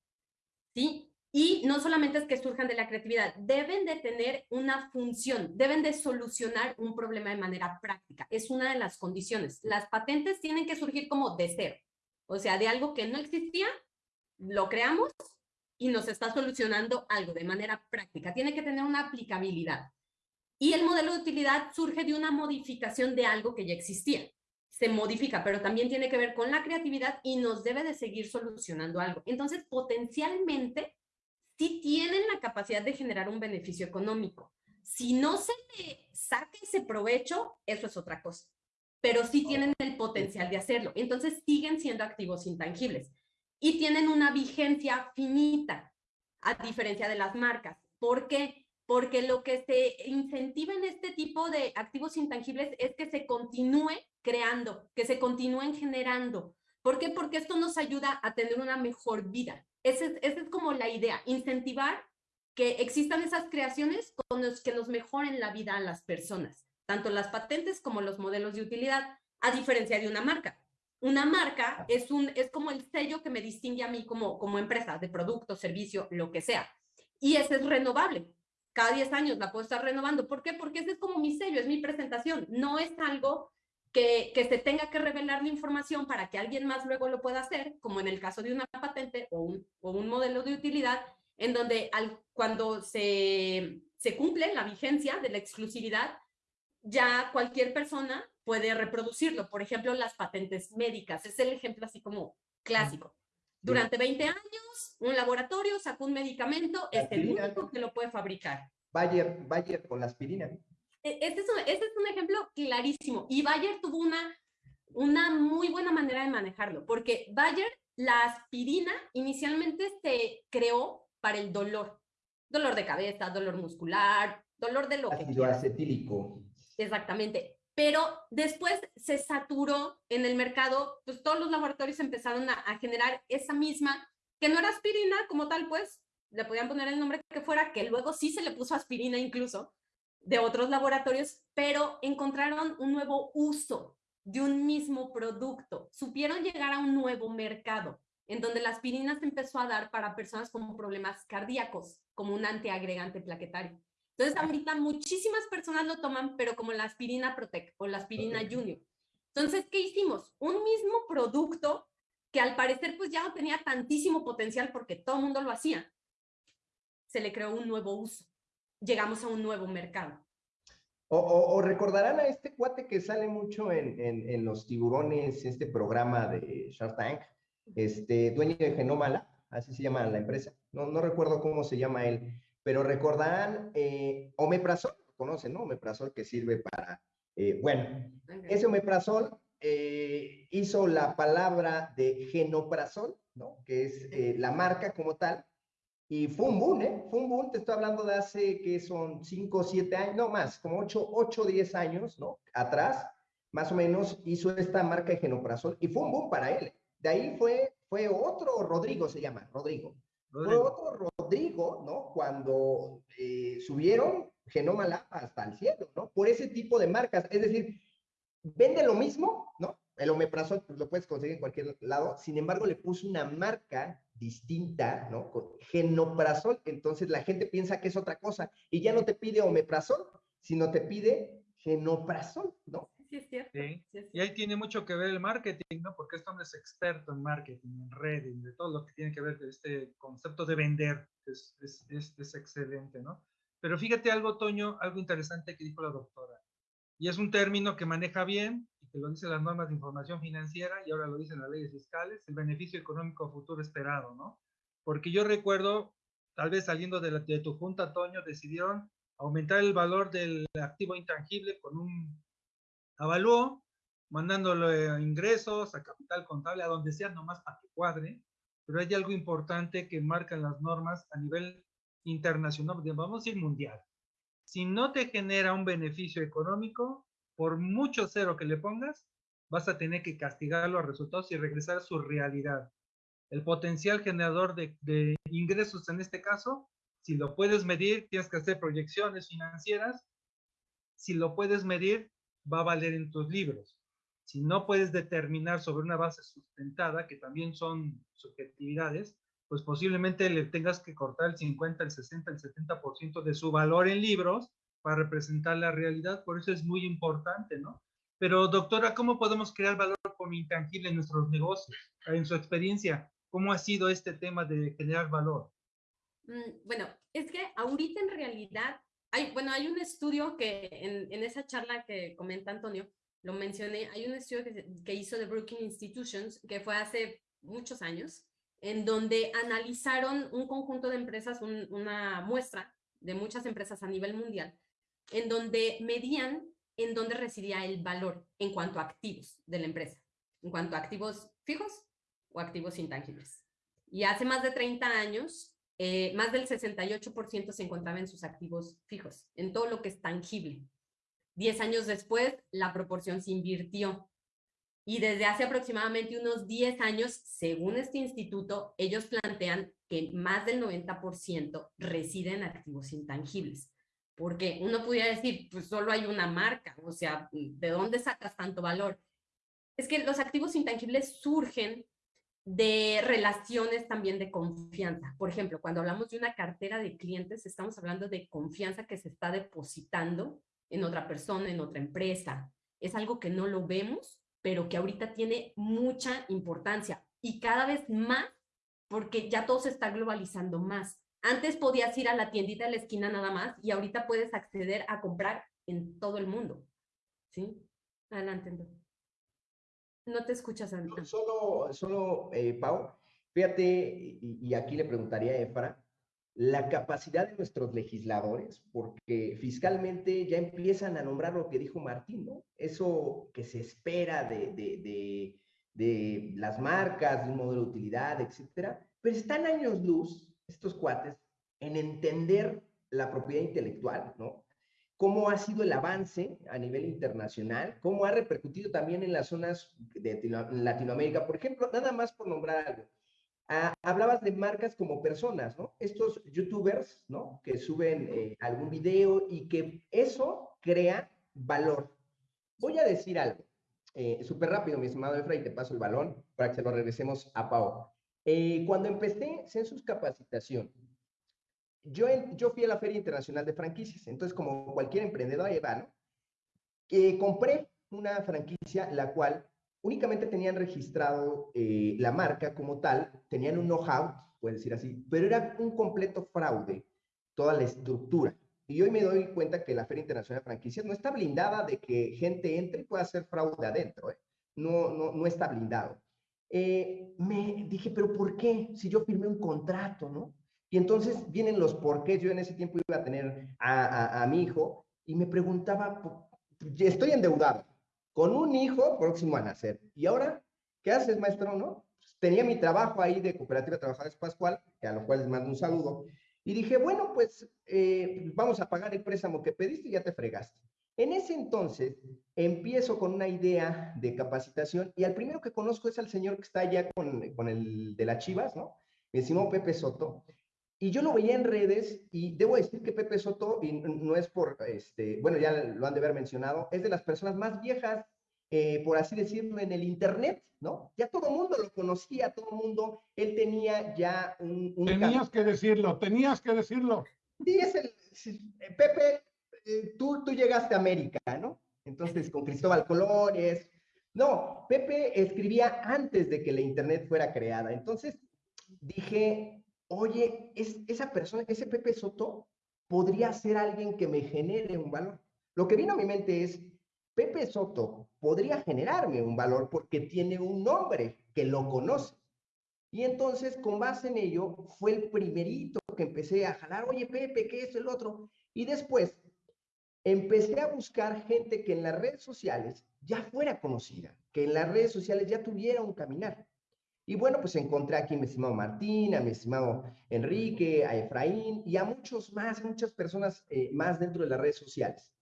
¿Sí? Y no solamente es que surjan de la creatividad, deben de tener una función, deben de solucionar un problema de manera práctica. Es una de las condiciones. Las patentes tienen que surgir como de cero. O sea, de algo que no existía, lo creamos y nos está solucionando algo de manera práctica. Tiene que tener una aplicabilidad. Y el modelo de utilidad surge de una modificación de algo que ya existía. Se modifica, pero también tiene que ver con la creatividad y nos debe de seguir solucionando algo. Entonces, potencialmente, sí tienen la capacidad de generar un beneficio económico. Si no se le saca ese provecho, eso es otra cosa. Pero sí tienen el potencial de hacerlo. Entonces, siguen siendo activos intangibles y tienen una vigencia finita, a diferencia de las marcas. ¿Por qué? Porque lo que se incentiva en este tipo de activos intangibles es que se continúe creando, que se continúen generando. ¿Por qué? Porque esto nos ayuda a tener una mejor vida. Esa es, como la idea, incentivar que existan esas creaciones con los que nos mejoren la vida a las personas, tanto las patentes como los modelos de utilidad, a diferencia de una marca. Una marca es, un, es como el sello que me distingue a mí como, como empresa de producto, servicio, lo que sea. Y ese es renovable. Cada 10 años la puedo estar renovando. ¿Por qué? Porque ese es como mi sello, es mi presentación. No es algo que, que se tenga que revelar la información para que alguien más luego lo pueda hacer, como en el caso de una patente o un, o un modelo de utilidad, en donde al, cuando se, se cumple la vigencia de la exclusividad, ya cualquier persona puede reproducirlo. Por ejemplo, las patentes médicas. Es el ejemplo así como clásico. Durante 20 años, un laboratorio sacó un medicamento, es el único que lo puede fabricar. Bayer, Bayer con la aspirina. E, este es, un, este es un ejemplo clarísimo. Y Bayer tuvo una, una muy buena manera de manejarlo, porque Bayer, la aspirina, inicialmente se creó para el dolor. Dolor de cabeza, dolor muscular, dolor de lo Ácido acetílico. Exactamente. Pero después se saturó en el mercado, pues todos los laboratorios empezaron a, generar esa misma, que no era aspirina como tal, pues le podían poner el nombre que fuera, que luego sí se le puso aspirina incluso de otros laboratorios, pero encontraron un nuevo uso de un mismo producto. Supieron llegar a un nuevo mercado en donde la aspirina se empezó a dar para personas con problemas cardíacos, como un antiagregante plaquetario. Entonces, ahorita muchísimas personas lo toman, pero como la aspirina Protec o la aspirina Junior. Entonces, ¿qué hicimos? Un mismo producto que al parecer pues ya no tenía tantísimo potencial porque todo el mundo lo hacía. Se le creó un nuevo uso. Llegamos a un nuevo mercado. O, o, o recordarán a este cuate que sale mucho en, en, en, los tiburones, este programa de Shark Tank, este dueño de Genómala, así se llama la empresa. No, no recuerdo cómo se llama él pero recordarán eh, omeprazol, conocen, ¿no? Omeprazol que sirve para, eh, bueno, ese omeprazol eh, hizo la palabra de genoprazol, ¿no? Que es eh, la marca como tal, y fue un boom, ¿eh? Fue un boom, te estoy hablando de hace que son 5 o 7 años, no más, como 8 o 10 años, ¿no? Atrás, más o menos, hizo esta marca de genoprazol y fue un boom para él. De ahí fue, fue otro, Rodrigo se llama, Rodrigo. Rodrigo. Fue otro Rodrigo, ¿no? Cuando eh, subieron Genoma Lab hasta el cielo, ¿no? Por ese tipo de marcas. Es decir, vende lo mismo, ¿no? El omeprazol pues, lo puedes conseguir en cualquier lado. Sin embargo, le puso una marca distinta, ¿no? Con genoprazol. Entonces la gente piensa que es otra cosa y ya no te pide omeprazol, sino te pide genoprazol, ¿no? Sí, es cierto. Sí. Sí, es Y ahí tiene mucho que ver el marketing, ¿no? Porque este hombre es experto en marketing, en redes, de todo lo que tiene que ver con este concepto de vender. Es, es, es, es excelente, ¿no? Pero fíjate algo, Toño, algo interesante que dijo la doctora. Y es un término que maneja bien y que lo dicen las normas de información financiera y ahora lo dicen las leyes fiscales, el beneficio económico futuro esperado, ¿no? Porque yo recuerdo, tal vez saliendo de, la, de tu junta, Toño, decidieron aumentar el valor del activo intangible con un avalúo, mandándole ingresos a capital contable, a donde sea, nomás para que cuadre, pero hay algo importante que marcan las normas a nivel internacional, vamos a decir mundial. Si no te genera un beneficio económico, por mucho cero que le pongas, vas a tener que castigar los resultados y regresar a su realidad. El potencial generador de, de ingresos en este caso, si lo puedes medir, tienes que hacer proyecciones financieras. Si lo puedes medir, va a valer en tus libros. Si no puedes determinar sobre una base sustentada, que también son subjetividades, pues posiblemente le tengas que cortar el 50, el 60, el 70% de su valor en libros para representar la realidad. Por eso es muy importante, ¿no? Pero doctora, ¿cómo podemos crear valor con intangible en nuestros negocios? En su experiencia, ¿cómo ha sido este tema de generar valor? Mm, bueno, es que ahorita en realidad, hay, bueno, hay un estudio que en, esa charla que comenta Antonio, lo mencioné, hay un estudio que, que hizo de Brookings Institutions, que fue hace muchos años, en donde analizaron un conjunto de empresas, una muestra de muchas empresas a nivel mundial, en donde medían en dónde residía el valor en cuanto a activos de la empresa, en cuanto a activos fijos o activos intangibles. Y hace más de 30 años, eh, más del 68% se encontraba en sus activos fijos, en todo lo que es tangible. Diez años después, la proporción se invirtió y desde hace aproximadamente unos 10 años, según este instituto, ellos plantean que más del 90% residen en activos intangibles. Porque uno pudiera decir, pues solo hay una marca, o sea, ¿de dónde sacas tanto valor? Es que los activos intangibles surgen de relaciones también de confianza. Por ejemplo, cuando hablamos de una cartera de clientes, estamos hablando de confianza que se está depositando en otra persona, en otra empresa. Es algo que no lo vemos, pero que ahorita tiene mucha importancia y cada vez más porque ya todo se está globalizando más. Antes podías ir a la tiendita de la esquina nada más y ahorita puedes acceder a comprar en todo el mundo. ¿Sí? Adelante. No te escuchas, Antonio. Solo, solo eh, Pau, fíjate, y, aquí le preguntaría a Efra, la capacidad de nuestros legisladores, porque fiscalmente ya empiezan a nombrar lo que dijo Martín, ¿no? Eso que se espera de, de, de, las marcas, de un modelo de utilidad, etcétera, pero están años luz, estos cuates, en entender la propiedad intelectual, ¿no? Cómo ha sido el avance a nivel internacional, cómo ha repercutido también en las zonas de Latinoamérica, por ejemplo, nada más por nombrar algo Ah, hablabas de marcas como personas, ¿no? Estos youtubers, ¿no? Que suben eh, algún video y que eso crea valor. Voy a decir algo, eh, súper rápido, mi estimado Efra, y te paso el balón para que se lo regresemos a Pau. Eh, cuando empecé Census Capacitación, yo, yo fui a la Feria Internacional de Franquicias, entonces como cualquier emprendedor ahí va, ¿no? Compré una franquicia la cual únicamente tenían registrado eh, la marca como tal, tenían un know-how, puede decir así, pero era un completo fraude toda la estructura. Y hoy me doy cuenta que la Feria Internacional de Franquicias no está blindada de que gente entre y pueda hacer fraude adentro, ¿eh? no, no, no está blindado. Eh, me dije, pero ¿por qué? Si yo firmé un contrato, ¿no? Y entonces vienen los por qué. Yo en ese tiempo iba a tener a, a mi hijo y me preguntaba, estoy endeudado, con un hijo próximo a nacer. ¿Y ahora qué haces, maestro? ¿No? Pues, tenía mi trabajo ahí de Cooperativa Trabajadores Pascual, que a lo cual les mando un saludo, y dije, bueno, pues eh, vamos a pagar el préstamo que pediste y ya te fregaste. En ese entonces empiezo con una idea de capacitación y al primero que conozco es al señor que está allá con, con el de las Chivas, ¿no? Me decimos Pepe Soto. Y yo lo veía en redes y debo decir que Pepe Soto, y no es por, este, bueno, ya lo han de haber mencionado, es de las personas más viejas, eh, por así decirlo, en el Internet, ¿no? Ya todo el mundo lo conocía, todo el mundo, él tenía ya un... tenías que decirlo, tenías que decirlo. Sí, es el, Pepe, eh, tú, tú llegaste a América, ¿no? Entonces, con Cristóbal Colón es... No, Pepe escribía antes de que la Internet fuera creada. Entonces, dije, oye, es, esa persona, ese Pepe Soto, podría ser alguien que me genere un valor. Lo que vino a mi mente es, Pepe Soto podría generarme un valor porque tiene un nombre que lo conoce. Y entonces, con base en ello, fue el primerito que empecé a jalar, oye, Pepe, ¿qué es el otro? Y después empecé a buscar gente que en las redes sociales ya fuera conocida, que en las redes sociales ya tuviera un caminar. Y bueno, pues encontré aquí a mi estimado Martín, a mi estimado Enrique, a Efraín y a muchos más, muchas personas eh, más dentro de las redes sociales,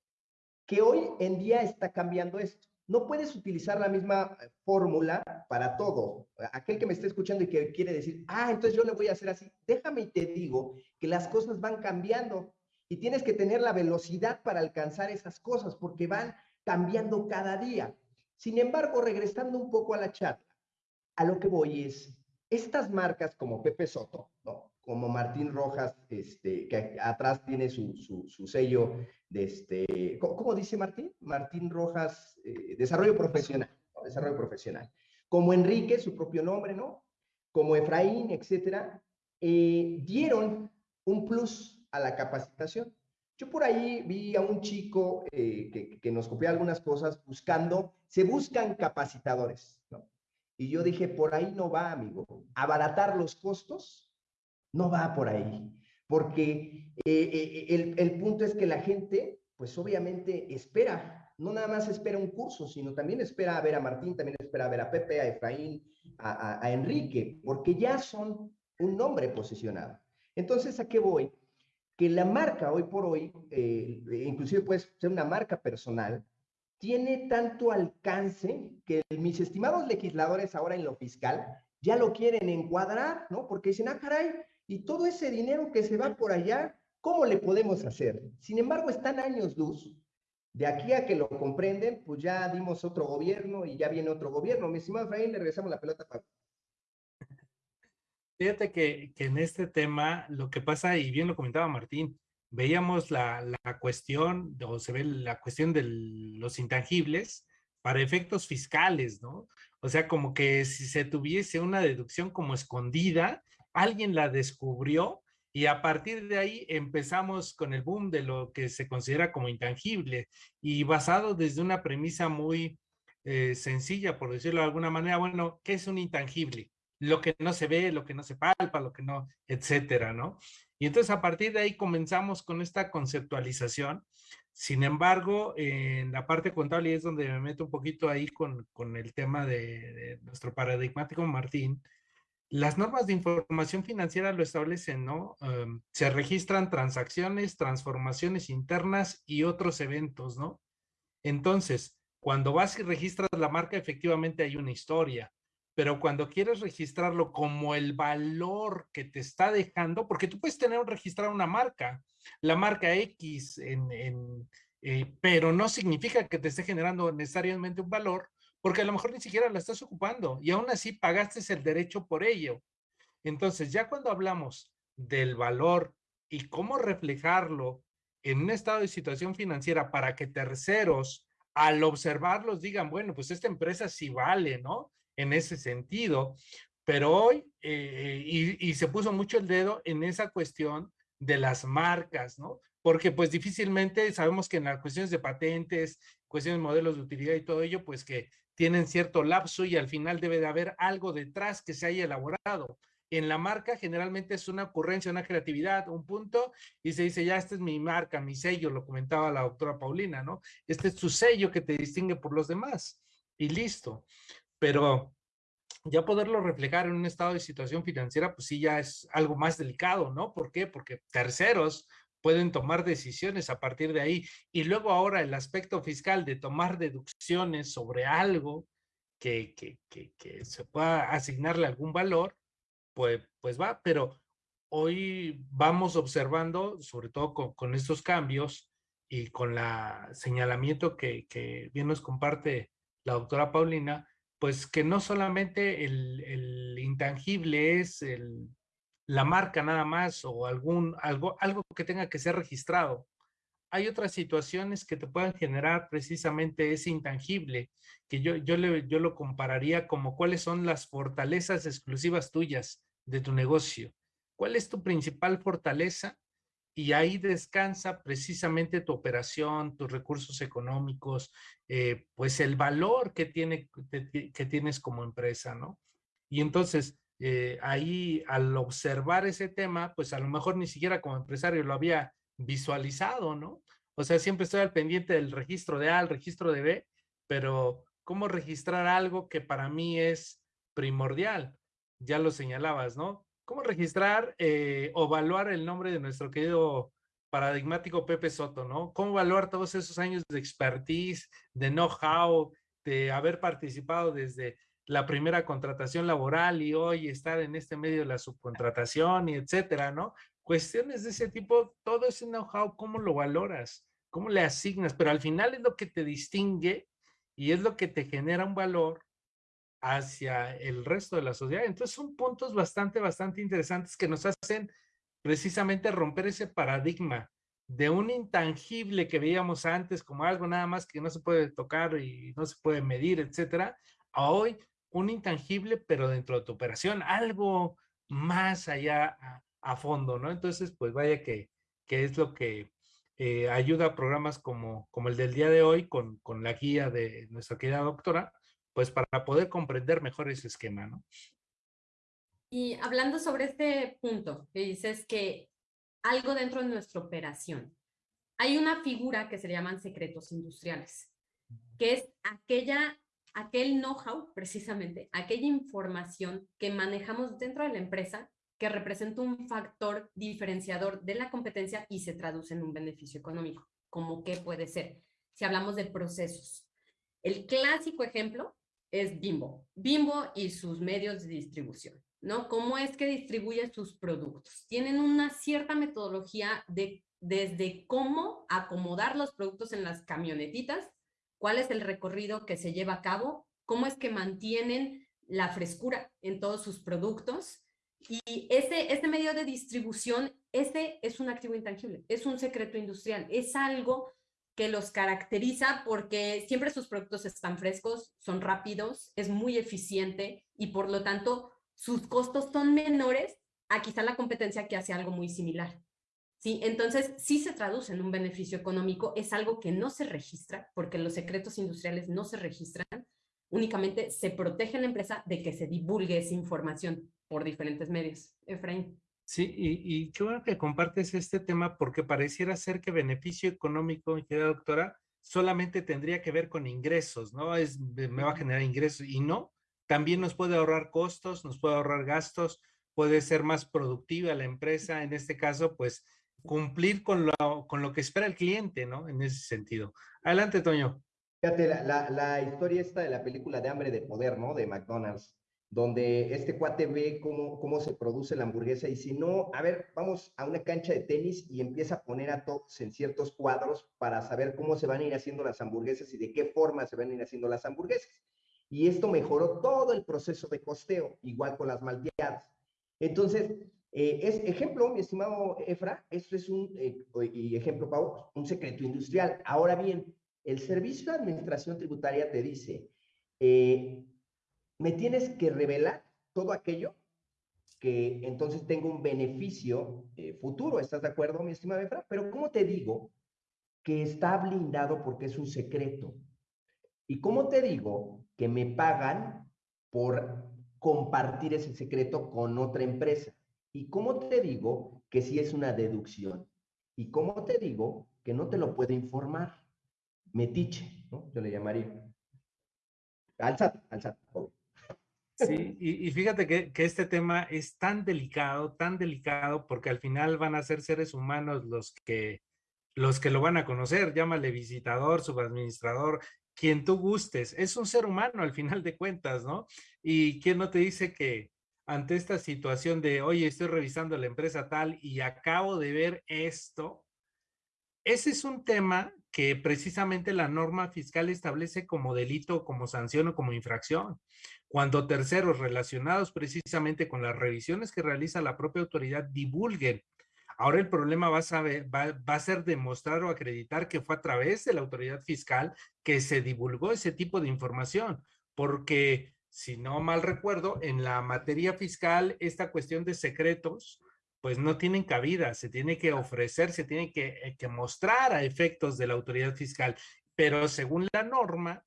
que hoy en día está cambiando esto. No puedes utilizar la misma eh, fórmula para todo. Aquel que me esté escuchando y que quiere decir, ah, entonces yo le voy a hacer así, déjame y te digo que las cosas van cambiando y tienes que tener la velocidad para alcanzar esas cosas porque van cambiando cada día. Sin embargo, regresando un poco a la charla, a lo que voy es, estas marcas como Pepe Soto, ¿no? como Martín Rojas, este, que atrás tiene su, su, sello de este, ¿cómo, dice Martín? Martín Rojas, eh, desarrollo profesional, desarrollo profesional. Como Enrique, su propio nombre, ¿no? Como Efraín, etcétera, eh, dieron un plus a la capacitación. Yo por ahí vi a un chico eh, que, que, nos copia algunas cosas buscando, se buscan capacitadores, ¿no? Y yo dije, por ahí no va, amigo. Abaratar los costos no va por ahí. Porque eh, eh, el, el, punto es que la gente, pues obviamente espera, no nada más espera un curso, sino también espera a ver a Martín, también espera a ver a Pepe, a Efraín, a, Enrique, porque ya son un nombre posicionado. Entonces, ¿a qué voy? que la marca hoy por hoy, eh, inclusive puede ser una marca personal, tiene tanto alcance que mis estimados legisladores ahora en lo fiscal ya lo quieren encuadrar, ¿no? Porque dicen, ah, caray, y todo ese dinero que se va por allá, ¿cómo le podemos hacer? Sin embargo, están años luz. De aquí a que lo comprenden, pues ya dimos otro gobierno y ya viene otro gobierno. Mi estimado Efraín, le regresamos la pelota para Fíjate que, en este tema lo que pasa, y bien lo comentaba Martín, veíamos la, cuestión, o se ve la cuestión de los intangibles para efectos fiscales, ¿no? O sea, como que si se tuviese una deducción como escondida, alguien la descubrió y a partir de ahí empezamos con el boom de lo que se considera como intangible y basado desde una premisa muy eh, sencilla, por decirlo de alguna manera, bueno, ¿qué es un intangible? lo que no se ve, lo que no se palpa, lo que no, etcétera, ¿no? Y entonces a partir de ahí comenzamos con esta conceptualización. Sin embargo, en la parte contable es donde me meto un poquito ahí con, con el tema de, nuestro paradigmático Martín, las normas de información financiera lo establecen, ¿no? Em, se registran transacciones, transformaciones internas y otros eventos, ¿no? Entonces, cuando vas y registras la marca, efectivamente hay una historia pero cuando quieres registrarlo como el valor que te está dejando, porque tú puedes tener registrar una marca, la marca X, eh, pero no significa que te esté generando necesariamente un valor, porque a lo mejor ni siquiera la estás ocupando y aún así pagaste el derecho por ello. Entonces, ya cuando hablamos del valor y cómo reflejarlo en un estado de situación financiera para que terceros al observarlos digan, bueno, pues esta empresa sí vale, ¿no? En ese sentido, pero hoy, eh, y, se puso mucho el dedo en esa cuestión de las marcas, ¿no? Porque pues difícilmente sabemos que en las cuestiones de patentes, cuestiones de modelos de utilidad y todo ello, pues que tienen cierto lapso y al final debe de haber algo detrás que se haya elaborado. En la marca generalmente es una ocurrencia, una creatividad, un punto, y se dice, ya, esta es mi marca, mi sello, lo comentaba la doctora Paulina, ¿no? Este es tu sello que te distingue por los demás, y listo pero ya poderlo reflejar en un estado de situación financiera, pues sí ya es algo más delicado, ¿no? ¿Por qué? Porque terceros pueden tomar decisiones a partir de ahí. Y luego ahora el aspecto fiscal de tomar deducciones sobre algo que, que, que, se pueda asignarle algún valor, pues, pues va, pero hoy vamos observando, sobre todo con, con estos cambios y con la señalamiento que, que bien nos comparte la doctora Paulina, pues que no solamente el, intangible es la marca nada más o algún, algo, algo que tenga que ser registrado. Hay otras situaciones que te puedan generar precisamente ese intangible, que yo, yo lo compararía como cuáles son las fortalezas exclusivas tuyas de tu negocio. ¿Cuál es tu principal fortaleza? Y ahí descansa precisamente tu operación, tus recursos económicos, eh, pues el valor que, tiene, que tienes como empresa, ¿no? Y entonces, eh, ahí al observar ese tema, pues a lo mejor ni siquiera como empresario lo había visualizado, ¿no? O sea, siempre estoy al pendiente del registro de A, el registro de B, pero ¿cómo registrar algo que para mí es primordial? Ya lo señalabas, ¿no? ¿Cómo registrar eh, o evaluar el nombre de nuestro querido paradigmático Pepe Soto, ¿no? ¿Cómo evaluar todos esos años de expertise, de know-how, de haber participado desde la primera contratación laboral y hoy estar en este medio de la subcontratación y etcétera, ¿no? Cuestiones de ese tipo, todo ese know-how, ¿cómo lo valoras? ¿Cómo le asignas? Pero al final es lo que te distingue y es lo que te genera un valor hacia el resto de la sociedad. Entonces son puntos bastante, bastante interesantes que nos hacen precisamente romper ese paradigma de un intangible que veíamos antes como algo nada más que no se puede tocar y no se puede medir, etcétera, a hoy un intangible, pero dentro de tu operación, algo más allá a, fondo, ¿no? Entonces, pues vaya que, que es lo que eh, ayuda a programas como, como el del día de hoy, con, con la guía de nuestra querida doctora, pues para poder comprender mejor ese esquema, ¿no? Y hablando sobre este punto, que dices que algo dentro de nuestra operación, hay una figura que se llaman secretos industriales, que es aquella, aquel know-how, precisamente, aquella información que manejamos dentro de la empresa que representa un factor diferenciador de la competencia y se traduce en un beneficio económico. ¿Cómo qué puede ser? Si hablamos de procesos. El clásico ejemplo es Bimbo. Bimbo y sus medios de distribución. ¿no? ¿Cómo es que distribuye sus productos? Tienen una cierta metodología de desde cómo acomodar los productos en las camionetitas, cuál es el recorrido que se lleva a cabo, cómo es que mantienen la frescura en todos sus productos. Y ese, este medio de distribución, ese es un activo intangible, es un secreto industrial, es algo que los caracteriza porque siempre sus productos están frescos, son rápidos, es muy eficiente y por lo tanto sus costos son menores a quizá la competencia que hace algo muy similar. ¿Sí? Entonces, sí se traduce en un beneficio económico, es algo que no se registra, porque los secretos industriales no se registran, únicamente se protege la empresa de que se divulgue esa información por diferentes medios. Efraín. Sí, y, y qué bueno que compartes este tema porque pareciera ser que beneficio económico, querida doctora, solamente tendría que ver con ingresos, ¿no? Es, me va a generar ingresos y no, también nos puede ahorrar costos, nos puede ahorrar gastos, puede ser más productiva la empresa, en este caso, pues cumplir con lo, con lo que espera el cliente, ¿no? En ese sentido. Adelante, Toño. Fíjate, la, la, historia esta de la película de Hambre de Poder, ¿no? De McDonald's, donde este cuate ve cómo, cómo se produce la hamburguesa y si no, a ver, vamos a una cancha de tenis y empieza a poner a todos en ciertos cuadros para saber cómo se van a ir haciendo las hamburguesas y de qué forma se van a ir haciendo las hamburguesas y esto mejoró todo el proceso de costeo, igual con las malteadas. Entonces, eh, es ejemplo, mi estimado Efra, esto es un, eh, ejemplo, Pau, un secreto industrial. Ahora bien, el Servicio de Administración Tributaria te dice, eh, me tienes que revelar todo aquello que entonces tenga un beneficio futuro. ¿Estás de acuerdo, mi estimado Efra? Pero ¿cómo te digo que está blindado porque es un secreto? ¿Y cómo te digo que me pagan por compartir ese secreto con otra empresa. ¿Y cómo te digo que si es una deducción? ¿Y cómo te digo que no te lo puedo informar? Metiche, ¿no? Yo le llamaría. Alzate, alzate. Sí, y, fíjate que, que, este tema es tan delicado, tan delicado, porque al final van a ser seres humanos los que, los que lo van a conocer, llámale visitador, subadministrador, quien tú gustes, es un ser humano al final de cuentas, ¿no? Y quién no te dice que ante esta situación de, oye, estoy revisando la empresa tal y acabo de ver esto, ese es un tema que precisamente la norma fiscal establece como delito, como sanción o como infracción. Cuando terceros relacionados precisamente con las revisiones que realiza la propia autoridad divulguen. Ahora el problema va a, ser demostrar o acreditar que fue a través de la autoridad fiscal que se divulgó ese tipo de información, porque si no mal recuerdo, en la materia fiscal, esta cuestión de secretos, pues no tienen cabida, se tiene que ofrecer, se tiene que, eh, que mostrar a efectos de la autoridad fiscal, pero según la norma,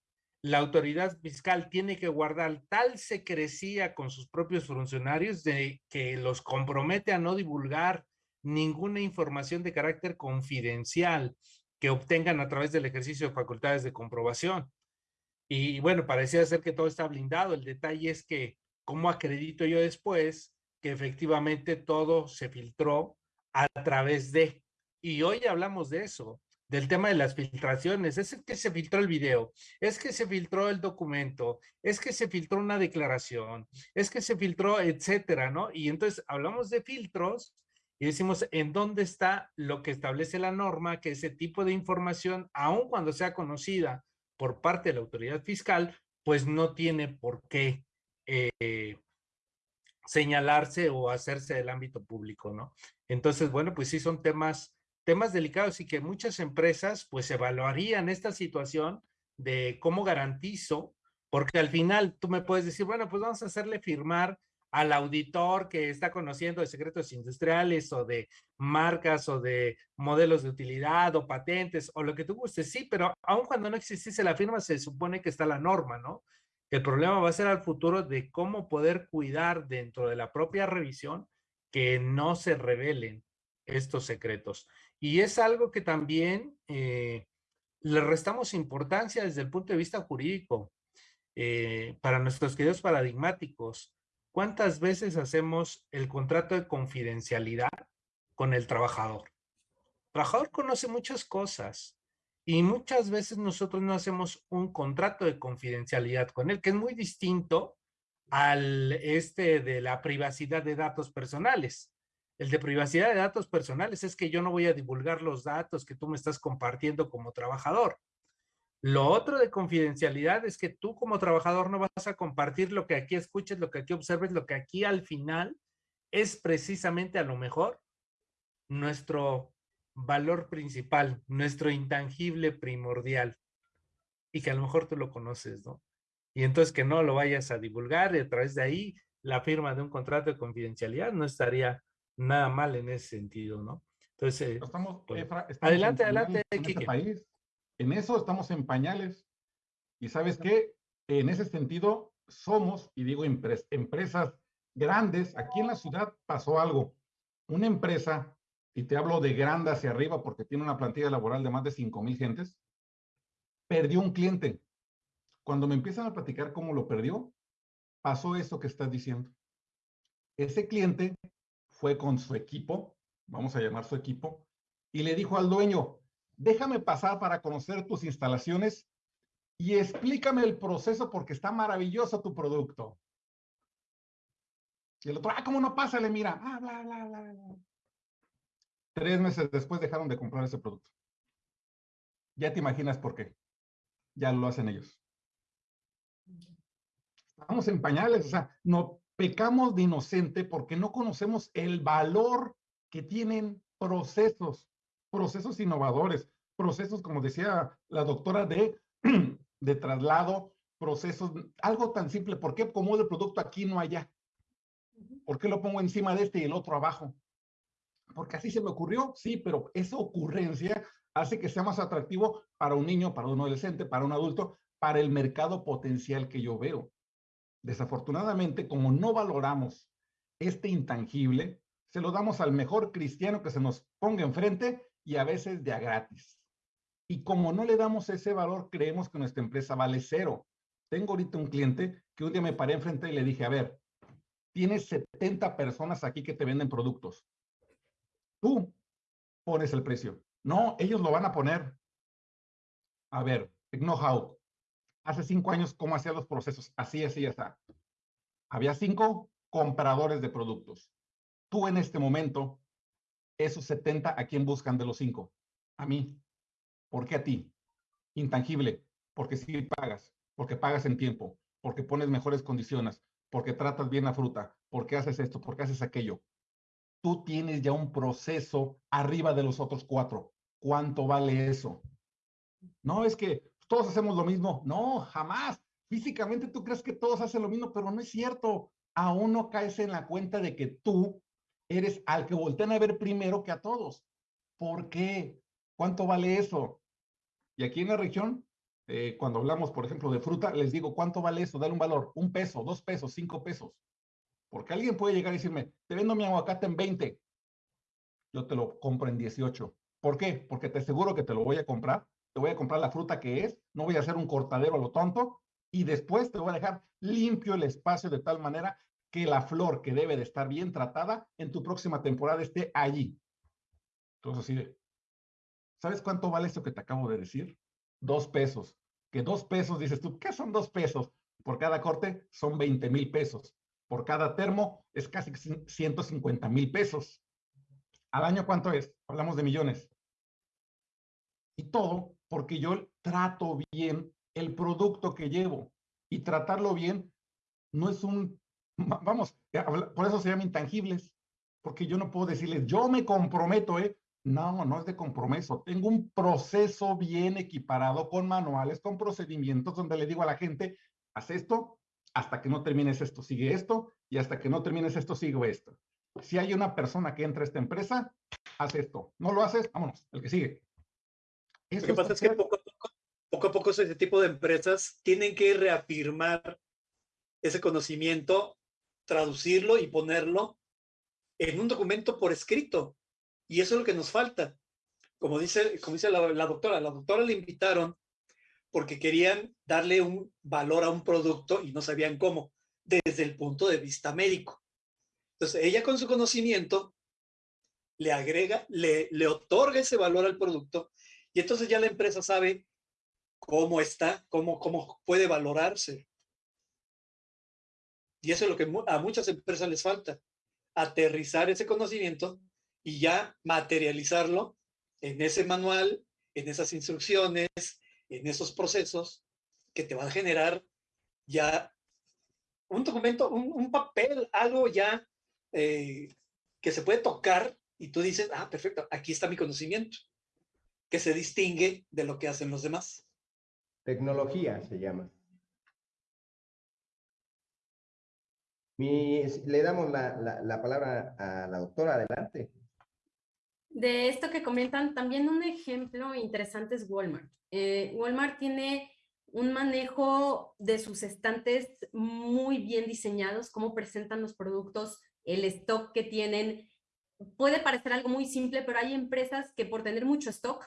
la autoridad fiscal tiene que guardar tal secrecía con sus propios funcionarios de que los compromete a no divulgar ninguna información de carácter confidencial que obtengan a través del ejercicio de facultades de comprobación. Y bueno, parecía ser que todo está blindado. El detalle es que, ¿cómo acredito yo después que efectivamente todo se filtró a través de? Y hoy hablamos de eso, del tema de las filtraciones. Es que se filtró el video, es que se filtró el documento, es que se filtró una declaración, es que se filtró, etcétera, ¿no? Y entonces hablamos de filtros y decimos en dónde está lo que establece la norma, que ese tipo de información, aun cuando sea conocida por parte de la autoridad fiscal, pues no tiene por qué eh, señalarse o hacerse del ámbito público, ¿no? Entonces, bueno, pues sí son temas, temas delicados y que muchas empresas pues evaluarían esta situación de cómo garantizo, porque al final tú me puedes decir, bueno, pues vamos a hacerle firmar al auditor que está conociendo de secretos industriales o de marcas o de modelos de utilidad o patentes o lo que tú gustes, sí, pero aun cuando no existiese la firma se supone que está la norma, ¿no? El problema va a ser al futuro de cómo poder cuidar dentro de la propia revisión que no se revelen estos secretos. Y es algo que también eh, le restamos importancia desde el punto de vista jurídico. Eh, para nuestros queridos paradigmáticos, ¿cuántas veces hacemos el contrato de confidencialidad con el trabajador? El trabajador conoce muchas cosas y muchas veces nosotros no hacemos un contrato de confidencialidad con él, que es muy distinto al este de la privacidad de datos personales. El de privacidad de datos personales es que yo no voy a divulgar los datos que tú me estás compartiendo como trabajador. Lo otro de confidencialidad es que tú como trabajador no vas a compartir lo que aquí escuches, lo que aquí observes, lo que aquí al final es precisamente a lo mejor nuestro valor principal, nuestro intangible primordial y que a lo mejor tú lo conoces, ¿no? Y entonces que no lo vayas a divulgar y a través de ahí la firma de un contrato de confidencialidad no estaría nada mal en ese sentido, ¿no? Entonces, estamos, adelante, adelante, en este país. En eso estamos en pañales. Y sabes qué, en ese sentido somos, y digo empresas grandes, aquí en la ciudad pasó algo. Una empresa, y te hablo de grande hacia arriba porque tiene una plantilla laboral de más de 5 mil gentes, perdió un cliente. Cuando me empiezan a platicar cómo lo perdió, pasó eso que estás diciendo. Ese cliente fue con su equipo, vamos a llamar su equipo, y le dijo al dueño, déjame pasar para conocer tus instalaciones y explícame el proceso porque está maravilloso tu producto. Y el otro, ah, ¿cómo no pasa? Le mira, ah, bla, bla, bla, bla. Tres meses después dejaron de comprar ese producto. Ya te imaginas por qué. Ya lo hacen ellos. Estamos en pañales, o sea, no pecamos de inocente porque no conocemos el valor que tienen procesos procesos innovadores, procesos, como decía la doctora, de, de traslado, procesos, algo tan simple. ¿Por qué como el producto aquí no allá? ¿Por qué lo pongo encima de este y el otro abajo? Porque así se me ocurrió, sí, pero esa ocurrencia hace que sea más atractivo para un niño, para un adolescente, para un adulto, para el mercado potencial que yo veo. Desafortunadamente, como no valoramos este intangible, se lo damos al mejor cristiano que se nos ponga enfrente y a veces de a gratis. Y como no le damos ese valor, creemos que nuestra empresa vale cero. Tengo ahorita un cliente que un día me paré enfrente y le dije, a ver, tienes 70 personas aquí que te venden productos. Tú pones el precio. No, ellos lo van a poner. A ver, know-how. Hace cinco años, ¿cómo hacía los procesos? Así, así, ya está. Había cinco compradores de productos. Tú en este momento esos 70, ¿a quién buscan de los cinco? A mí. ¿Por qué a ti? Intangible, porque sí pagas, porque pagas en tiempo, porque pones mejores condiciones, porque tratas bien la fruta, porque haces esto, porque haces aquello. Tú tienes ya un proceso arriba de los otros cuatro. ¿Cuánto vale eso? No es que todos hacemos lo mismo. No, jamás. Físicamente tú crees que todos hacen lo mismo, pero no es cierto. Aún no caes en la cuenta de que tú eres al que voltean a ver primero que a todos. ¿Por qué? ¿Cuánto vale eso? Y aquí en la región, eh, cuando hablamos, por ejemplo, de fruta, les digo, ¿cuánto vale eso? Dale un valor, un peso, dos pesos, cinco pesos. Porque alguien puede llegar y decirme, te vendo mi aguacate en 20. Yo te lo compro en 18. ¿Por qué? Porque te aseguro que te lo voy a comprar. Te voy a comprar la fruta que es. No voy a hacer un cortadero a lo tonto. Y después te voy a dejar limpio el espacio de tal manera que la flor que debe de estar bien tratada en tu próxima temporada esté allí. Entonces, así ¿sabes cuánto vale esto que te acabo de decir? Dos pesos. Que dos pesos, dices tú, ¿qué son dos pesos? Por cada corte son 20 mil pesos. Por cada termo es casi 150 mil pesos. ¿Al año cuánto es? Hablamos de millones. Y todo porque yo trato bien el producto que llevo y tratarlo bien no es un, vamos, por eso se llaman intangibles, porque yo no puedo decirles, yo me comprometo, ¿eh? No, no es de compromiso. Tengo un proceso bien equiparado con manuales, con procedimientos donde le digo a la gente, haz esto, hasta que no termines esto, sigue esto, y hasta que no termines esto, sigo esto. Si hay una persona que entra a esta empresa, haz esto. No lo haces, vámonos, el que sigue. Lo que pasa es que poco a poco, poco a poco ese tipo de empresas tienen que reafirmar ese conocimiento, traducirlo y ponerlo en un documento por escrito. Y eso es lo que nos falta. Como dice, como dice la, doctora, la doctora le invitaron porque querían darle un valor a un producto y no sabían cómo, desde el punto de vista médico. Entonces, ella con su conocimiento le agrega, le, le otorga ese valor al producto y entonces ya la empresa sabe cómo está, cómo, cómo puede valorarse. Y eso es lo que a muchas empresas les falta, aterrizar ese conocimiento y ya materializarlo en ese manual, en esas instrucciones, en esos procesos que te van a generar ya un documento, un, papel, algo ya eh, que se puede tocar y tú dices, ah, perfecto, aquí está mi conocimiento, que se distingue de lo que hacen los demás. Tecnología se llama. le damos la, la palabra a la doctora, adelante. De esto que comentan, también un ejemplo interesante es Walmart. Eh, Walmart tiene un manejo de sus estantes muy bien diseñados, cómo presentan los productos, el stock que tienen. Puede parecer algo muy simple, pero hay empresas que por tener mucho stock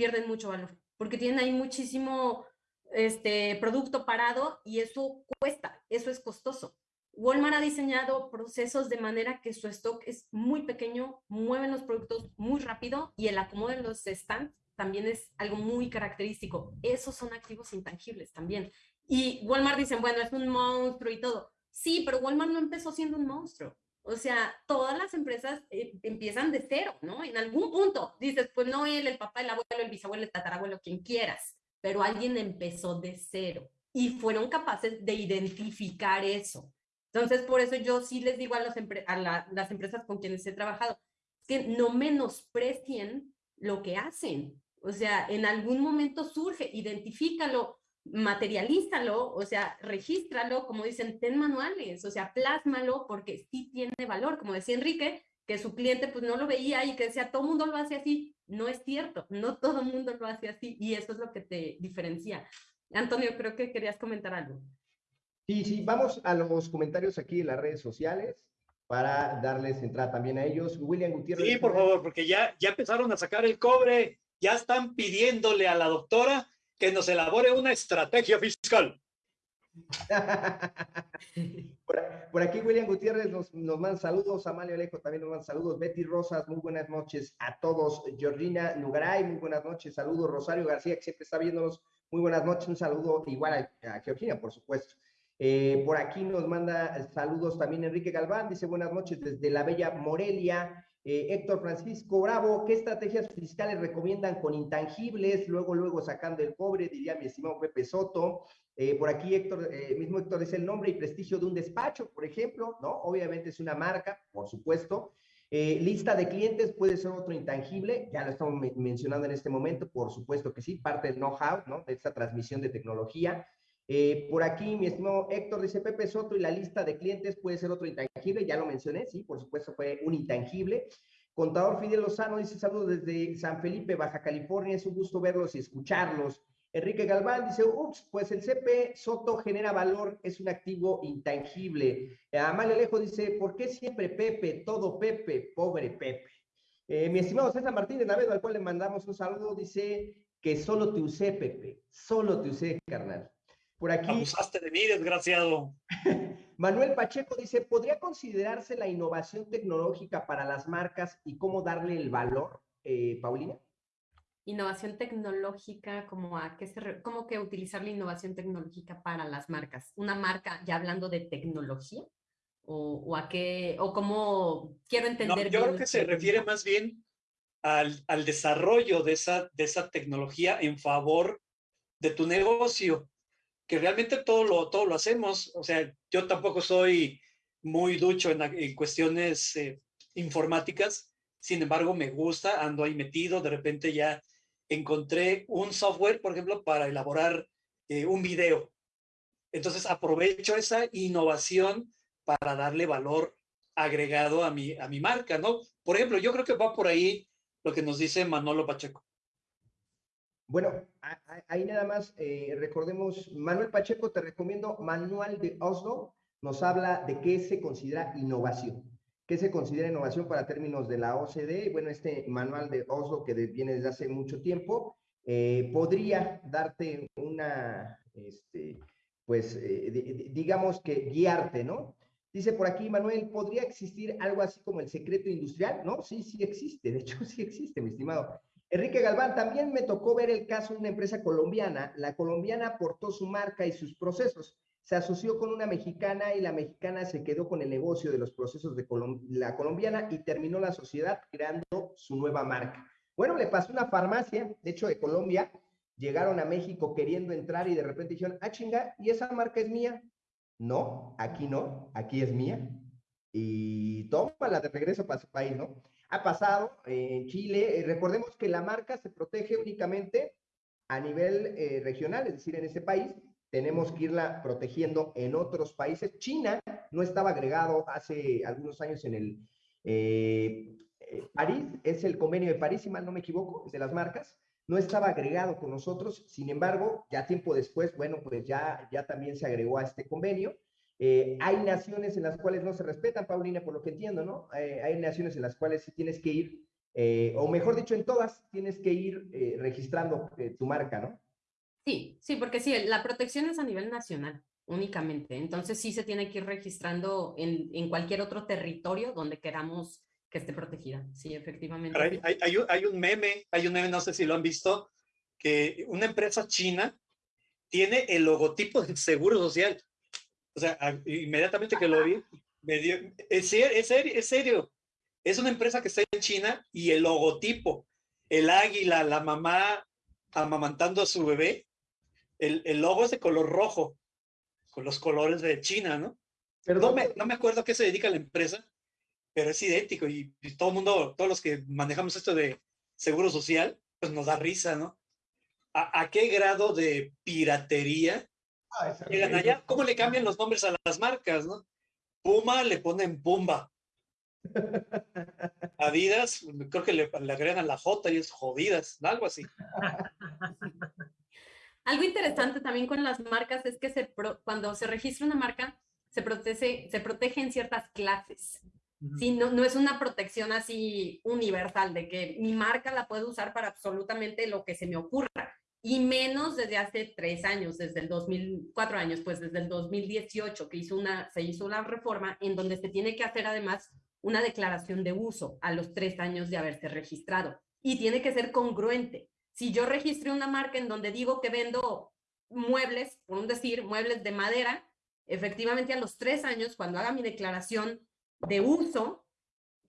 pierden mucho valor, porque tienen ahí muchísimo este, producto parado y eso cuesta, eso es costoso. Walmart ha diseñado procesos de manera que su stock es muy pequeño, mueven los productos muy rápido y el acomodo de los stands también es algo muy característico. Esos son activos intangibles también. Y Walmart dicen, bueno, es un monstruo y todo. Sí, pero Walmart no empezó siendo un monstruo. O sea, todas las empresas eh, empiezan de cero, ¿no? En algún punto dices, pues no él, el papá, el abuelo, el bisabuelo, el tatarabuelo, quien quieras, pero alguien empezó de cero y fueron capaces de identificar eso entonces, por eso yo sí les digo a, las empresas con quienes he trabajado, que no menosprecien lo que hacen. O sea, en algún momento surge, identifícalo, materialízalo, o sea, regístralo, como dicen, ten manuales, o sea, plásmalo porque sí tiene valor. Como decía Enrique, que su cliente pues no lo veía y que decía, todo el mundo lo hace así. No es cierto, no todo el mundo lo hace así y eso es lo que te diferencia. Antonio, creo que querías comentar algo. Sí, sí, vamos a los comentarios aquí en las redes sociales para darles entrada también a ellos. William Gutiérrez. Sí, por favor, porque ya, ya empezaron a sacar el cobre, ya están pidiéndole a la doctora que nos elabore una estrategia fiscal. por, aquí William Gutiérrez nos, nos manda saludos, Amalia Alejo también nos manda saludos, Betty Rosas, muy buenas noches a todos, Georgina Nugaray, muy buenas noches, saludos, Rosario García, que siempre está viéndonos, muy buenas noches, un saludo igual a Georgina, por supuesto. Eh, por aquí nos manda saludos también Enrique Galván, dice buenas noches desde la bella Morelia. Eh, Héctor Francisco Bravo, ¿qué estrategias fiscales recomiendan con intangibles? Luego, luego sacando el cobre, diría mi estimado Pepe Soto. Eh, por aquí Héctor, mismo Héctor es el nombre y prestigio de un despacho, por ejemplo, ¿no? Obviamente es una marca, por supuesto. lista de clientes puede ser otro intangible, ya lo estamos mencionando en este momento, por supuesto que sí, parte del know-how, ¿no? De esta transmisión de tecnología. Eh, por aquí, mi estimado Héctor dice Pepe Soto y la lista de clientes puede ser otro intangible, ya lo mencioné, sí, por supuesto fue un intangible. Contador Fidel Lozano dice saludos desde San Felipe, Baja California, es un gusto verlos y escucharlos. Enrique Galván dice, ups, pues el CP Soto genera valor, es un activo intangible. Amalia Alejo dice, ¿por qué siempre Pepe, todo Pepe, pobre Pepe? Eh, mi estimado César Martínez Navedo, al cual le mandamos un saludo, dice que solo te usé, Pepe, solo te usé, carnal. Por aquí. Abusaste de mí, desgraciado. Manuel Pacheco dice: ¿podría considerarse la innovación tecnológica para las marcas y cómo darle el valor, eh, Paulina? Innovación tecnológica, como a qué se cómo que utilizar la innovación tecnológica para las marcas. Una marca, ya hablando de tecnología, o, a qué, o cómo quiero entender. yo creo que se refiere más bien al, al desarrollo de esa, de esa tecnología en favor de tu negocio, que realmente todo lo, todo lo hacemos. O sea, yo tampoco soy muy ducho en, cuestiones eh, informáticas, sin embargo, me gusta, ando ahí metido, de repente ya encontré un software, por ejemplo, para elaborar eh, un video. Entonces aprovecho esa innovación para darle valor agregado a mi, a mi marca, ¿no? Por ejemplo, yo creo que va por ahí lo que nos dice Manolo Pacheco. Bueno, ahí nada más eh, recordemos, Manuel Pacheco, te recomiendo Manual de Oslo, nos habla de qué se considera innovación. ¿Qué se considera innovación para términos de la OCDE? Bueno, este manual de Oslo que viene desde hace mucho tiempo, eh, podría darte una, este, pues, eh, digamos que guiarte, ¿no? Dice por aquí, Manuel, ¿podría existir algo así como el secreto industrial? No, sí, sí existe, de hecho sí existe, mi estimado. Enrique Galván, también me tocó ver el caso de una empresa colombiana. La colombiana aportó su marca y sus procesos. Se asoció con una mexicana y la mexicana se quedó con el negocio de los procesos de la colombiana y terminó la sociedad creando su nueva marca. Bueno, le pasó una farmacia, de hecho de Colombia, llegaron a México queriendo entrar y de repente dijeron, ah, chinga, ¿y esa marca es mía? No, aquí no, aquí es mía. Y la de regreso para su país, ¿no? Ha pasado en Chile. Eh, recordemos que la marca se protege únicamente a nivel eh, regional, es decir, en ese país. Tenemos que irla protegiendo en otros países. China no estaba agregado hace algunos años en el eh, París, es el convenio de París, si mal no me equivoco, de las marcas. No estaba agregado con nosotros, sin embargo, ya tiempo después, bueno, pues ya, ya también se agregó a este convenio eh, hay naciones en las cuales no se respetan, Paulina, por lo que entiendo, ¿no? Eh, hay naciones en las cuales sí tienes que ir, eh, o mejor dicho, en todas tienes que ir registrando tu marca, ¿no? Sí, sí, porque sí, la protección es a nivel nacional únicamente. Entonces sí se tiene que ir registrando en, en cualquier otro territorio donde queramos que esté protegida. Sí, efectivamente. Hay, hay, hay, un meme, hay un meme, no sé si lo han visto, que una empresa china tiene el logotipo del Seguro Social o sea, inmediatamente que lo vi, me dio, es, serio, es serio, es una empresa que está en China y el logotipo, el águila, la mamá amamantando a su bebé, el, el logo es de color rojo, con los colores de China, ¿no? Pero no me, no me acuerdo a qué se dedica la empresa, pero es idéntico y, todo el mundo, todos los que manejamos esto de seguro social, pues nos da risa, ¿no? ¿A, a qué grado de piratería Ah, Llegan allá, ¿cómo le cambian los nombres a las marcas, no? Puma le ponen Pumba. Adidas, creo que le, le agregan la J y es jodidas, algo así. Algo interesante también con las marcas es que se cuando se registra una marca, se protege, se protege en ciertas clases. Sí, no, no es una protección así universal de que mi marca la puedo usar para absolutamente lo que se me ocurra y menos desde hace tres años, desde el 2004 años, pues desde el 2018 que hizo una, se hizo una reforma en donde se tiene que hacer además una declaración de uso a los tres años de haberse registrado y tiene que ser congruente. Si yo registré una marca en donde digo que vendo muebles, por un decir, muebles de madera, efectivamente a los tres años, cuando haga mi declaración de uso,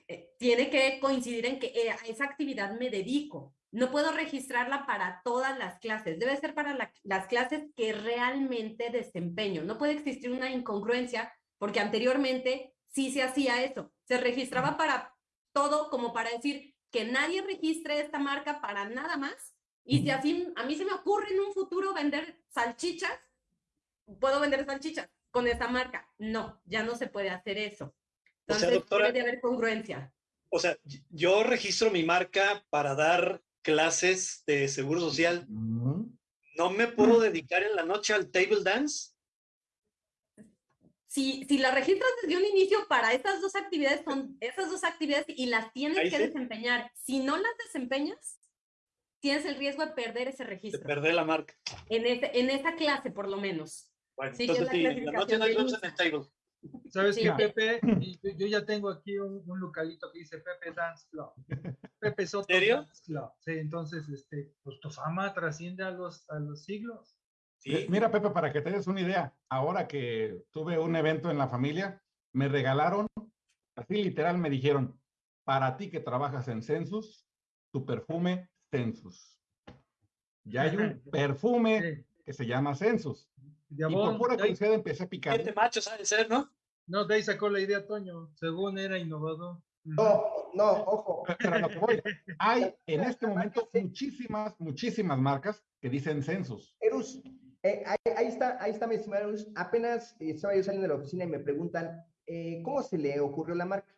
eh, tiene que coincidir en que eh, a esa actividad me dedico no puedo registrarla para todas las clases, debe ser para las clases que realmente desempeño. No puede existir una incongruencia porque anteriormente sí se hacía eso, se registraba para todo como para decir que nadie registre esta marca para nada más y si así a mí se me ocurre en un futuro vender salchichas, puedo vender salchichas con esta marca. No, ya no se puede hacer eso. Entonces debe de haber congruencia. O sea, yo registro mi marca para dar clases de seguro social, ¿no me puedo dedicar en la noche al table dance? Si, si la registras desde un inicio para estas dos actividades, son esas dos actividades y las tienes que desempeñar. Si no las desempeñas, tienes el riesgo de perder ese registro. De perder la marca. En, este, en esa clase, por lo menos. Bueno, entonces sí, la noche no hay en el table. ¿Sabes qué, Pepe? Yo, ya tengo aquí un, un, localito que dice Pepe Dance Club. Pepe Soto ¿Serio? Dance Club. Sí, entonces, este, pues tu fama trasciende a los, a los siglos. Sí. Mira, Pepe, para que te des una idea, ahora que tuve un evento en la familia, me regalaron, así literal me dijeron, para ti que trabajas en Census, tu perfume Census. Ya hay un perfume que se llama Census. y por pura curiosidad empecé a picar. Este macho sabe ser, ¿no? No, de ahí sacó la idea Toño, según era innovador. No, no, ojo. Pero lo que voy, hay en este momento muchísimas, muchísimas marcas que dicen Census. Erus, eh, ahí, está, ahí está mi estimado Erus. Apenas eh, estaba yo saliendo de la oficina y me preguntan, eh, ¿cómo se le ocurrió la marca?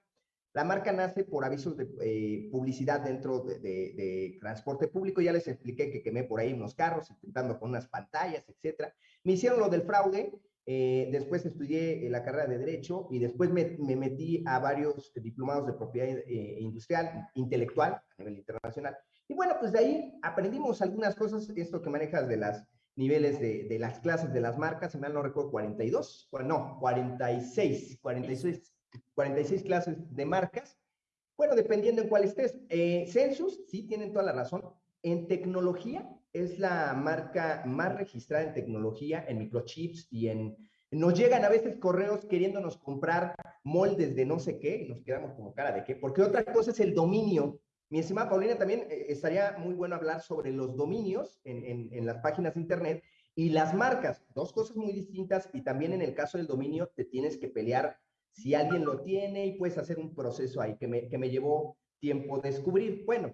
La marca nace por avisos de eh, publicidad dentro de, transporte público. Ya les expliqué que quemé por ahí unos carros, intentando con unas pantallas, etcétera. Me hicieron lo del fraude. Eh, después estudié la carrera de Derecho y después me, metí a varios diplomados de propiedad eh, industrial, intelectual, a nivel internacional. Y bueno, pues de ahí aprendimos algunas cosas, esto que manejas de las niveles de, de las clases de las marcas, si mal no recuerdo, 42, no, 46, 46 46 clases de marcas. Bueno, dependiendo en cuál estés. Eh, Census, sí, tienen toda la razón. En tecnología, es la marca más registrada en tecnología, en microchips y en... Nos llegan a veces correos queriéndonos comprar moldes de no sé qué y nos quedamos como cara de qué, porque otra cosa es el dominio. Mi estimada Paulina, también eh, estaría muy bueno hablar sobre los dominios en, en, en las páginas de Internet y las marcas, dos cosas muy distintas y también en el caso del dominio te tienes que pelear si alguien lo tiene y puedes hacer un proceso ahí que me, que me llevó tiempo descubrir. Bueno,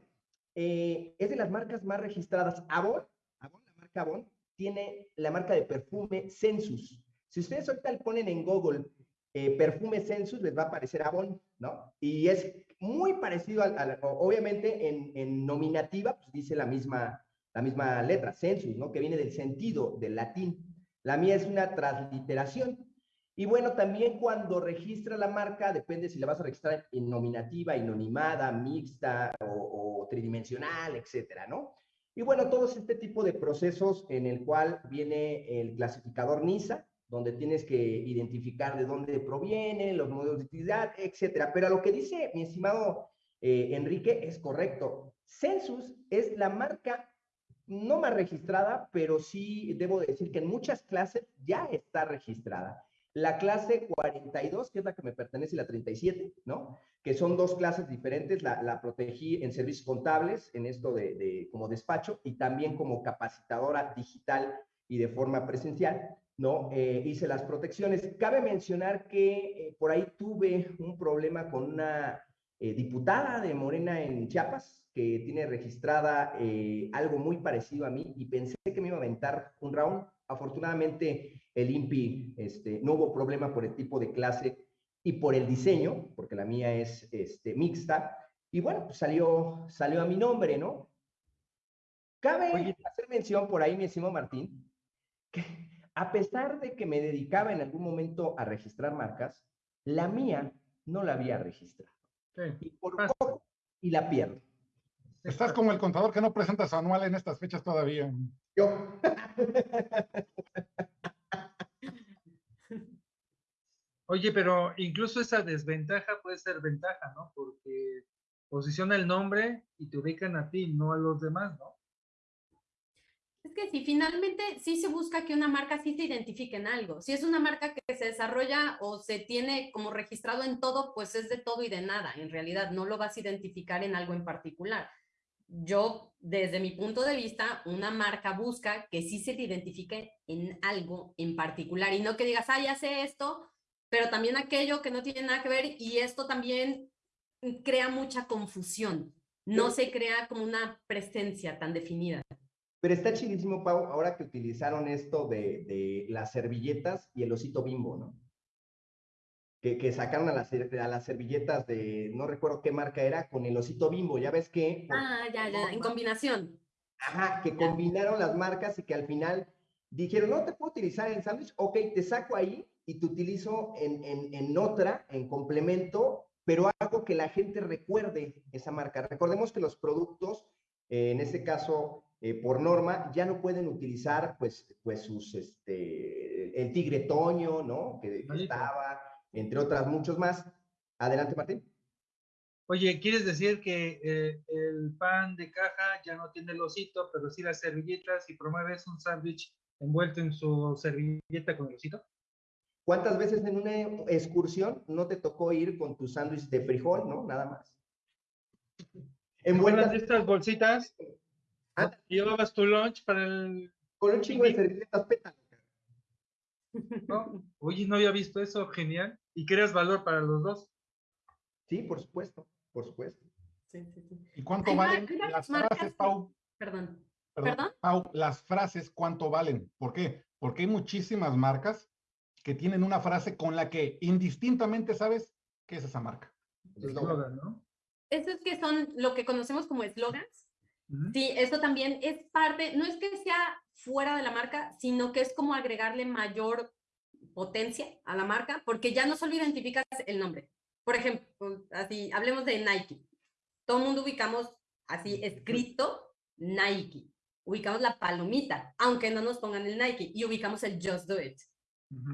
eh, es de las marcas más registradas. Avon, la marca Avon, tiene la marca de perfume Census. Si ustedes ahorita le ponen en Google eh, perfume Census, les va a aparecer Avon, ¿no? Y es muy parecido al, obviamente en, en, nominativa, pues dice la misma, la misma letra, Census, ¿no? Que viene del sentido, del latín. La mía es una transliteración. Y bueno, también cuando registra la marca, depende si la vas a registrar en nominativa, inonimada, mixta o, tridimensional, etcétera, ¿no? Y bueno, todo este tipo de procesos en el cual viene el clasificador NISA, donde tienes que identificar de dónde proviene, los modelos de utilidad, etcétera. Pero lo que dice mi estimado eh, Enrique es correcto. Census es la marca no más registrada, pero sí debo decir que en muchas clases ya está registrada la clase 42, que es la que me pertenece, y la 37, ¿no? Que son dos clases diferentes. La, protegí en servicios contables, en esto de, como despacho, y también como capacitadora digital y de forma presencial, ¿no? Eh, hice las protecciones. Cabe mencionar que eh, por ahí tuve un problema con una eh, diputada de Morena en Chiapas, que tiene registrada algo muy parecido a mí, y pensé que me iba a aventar un round Afortunadamente, el INPI este, no hubo problema por el tipo de clase y por el diseño, porque la mía es este, mixta. Y bueno, pues salió, salió a mi nombre, ¿no? Cabe hacer mención por ahí, mi estimado Martín, que a pesar de que me dedicaba en algún momento a registrar marcas, la mía no la había registrado. Y por poco, y la pierdo. Estás como el contador que no presenta su anual en estas fechas todavía. Yo. Oye, pero incluso esa desventaja puede ser ventaja, ¿no? Porque posiciona el nombre y te ubican a ti, no a los demás, ¿no? Es que si finalmente sí se busca que una marca sí se identifique en algo. Si es una marca que se desarrolla o se tiene como registrado en todo, pues es de todo y de nada. En realidad no lo vas a identificar en algo en particular yo, desde mi punto de vista, una marca busca que sí se te identifique en algo en particular y no que digas, ah, ya sé esto, pero también aquello que no tiene nada que ver y esto también crea mucha confusión. No se crea como una presencia tan definida. Pero está chidísimo, Pau, ahora que utilizaron esto de, de las servilletas y el osito bimbo, ¿no? que, sacaron a las, a las servilletas de, no recuerdo qué marca era, con el osito bimbo, ya ves que... Ah, ya, ya, en combinación. Ajá, que combinaron las marcas y que al final dijeron, no te puedo utilizar en sándwich, ok, te saco ahí y te utilizo en, en, en, otra, en complemento, pero hago que la gente recuerde esa marca. Recordemos que los productos, eh, en este caso, eh, por norma, ya no pueden utilizar, pues, pues sus, este, el tigre toño, ¿no? Que, que estaba, entre otras muchos más. Adelante, Martín. Oye, ¿quieres decir que eh, el pan de caja ya no tiene el osito, pero sí las servilletas y promueves un sándwich envuelto en su servilleta con el osito? ¿Cuántas veces en una excursión no te tocó ir con tu sándwich de frijol, no? Nada más. ¿En buenas de estas bolsitas? Ah. Llevabas tu lunch para el... Con un chingo de servilletas pétalas. ¿no? Oye, no había visto eso, genial. Y creas valor para los dos. Sí, por supuesto, por supuesto. Sí, sí, sí. ¿Y cuánto valen las marcas frases, Pau? Perdón. Perdón, ¿Perdón? Pau, las frases, ¿cuánto valen? ¿Por qué? Porque hay muchísimas marcas que tienen una frase con la que indistintamente sabes qué es esa marca. Eslogan, ¿no? Esos que son lo que conocemos como eslogans. Sí, eso también es parte, no es que sea fuera de la marca, sino que es como agregarle mayor potencia a la marca, porque ya no solo identificas el nombre. Por ejemplo, así, hablemos de Nike. Todo el mundo ubicamos así escrito Nike. Ubicamos la palomita, aunque no nos pongan el Nike, y ubicamos el Just Do It.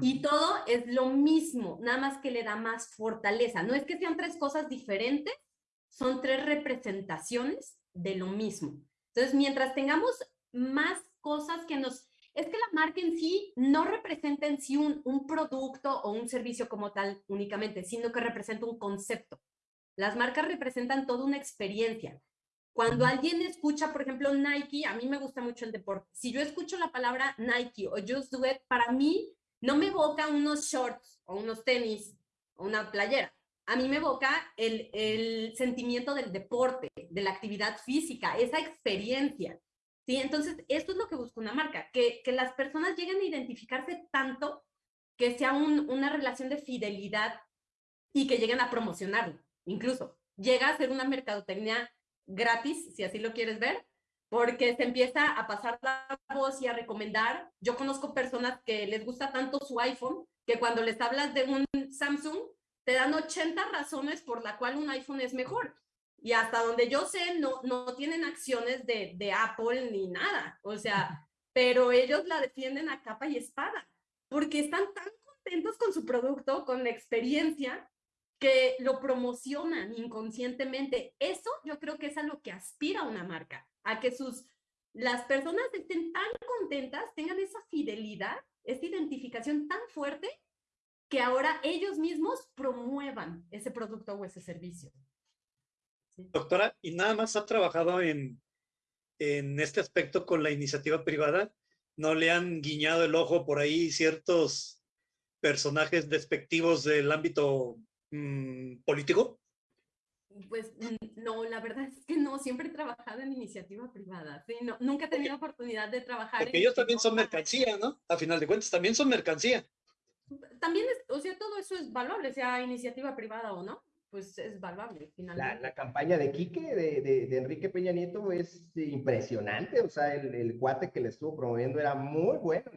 Y todo es lo mismo, nada más que le da más fortaleza. No es que sean tres cosas diferentes, son tres representaciones de lo mismo. Entonces, mientras tengamos más cosas que nos... Es que la marca en sí no representa en sí un, un producto o un servicio como tal únicamente, sino que representa un concepto. Las marcas representan toda una experiencia. Cuando alguien escucha, por ejemplo, Nike, a mí me gusta mucho el deporte. Si yo escucho la palabra Nike o Just Do It, para mí no me evoca unos shorts o unos tenis o una playera. A mí me evoca el, el sentimiento del deporte, de la actividad física, esa experiencia. ¿sí? Entonces, esto es lo que busca una marca, que, que las personas lleguen a identificarse tanto que sea un- una relación de fidelidad y que lleguen a promocionarlo. Incluso llega a ser una mercadotecnia gratis, si así lo quieres ver, porque se empieza a pasar la voz y a recomendar. Yo conozco personas que les gusta tanto su iPhone que cuando les hablas de un Samsung, te dan 80 razones por la cual un iPhone es mejor. Y hasta donde yo sé, no, no tienen acciones de, de Apple ni nada. O sea, pero ellos la defienden a capa y espada, porque están tan contentos con su producto, con la experiencia, que lo promocionan inconscientemente. Eso yo creo que es a lo que aspira una marca, a que sus las personas estén tan contentas, tengan esa fidelidad, esa identificación tan fuerte que ahora ellos mismos promuevan ese producto o ese servicio. Doctora, ¿y nada más ha trabajado en, en este aspecto con la iniciativa privada? ¿No le han guiñado el ojo por ahí ciertos personajes despectivos del ámbito mm, político? Pues mm, no, la verdad es que no, siempre he trabajado en iniciativa privada, sí, no, nunca he tenido oportunidad de trabajar. Porque en- ellos también son mercancía, ¿no? A final de cuentas, también son mercancía. También es, o sea, todo eso es valuable, sea iniciativa privada o no, pues es valuable La, finalmente. la campaña de Quique, de, de- de Enrique Peña Nieto, es impresionante. O sea, el, el cuate que le estuvo promoviendo era muy bueno.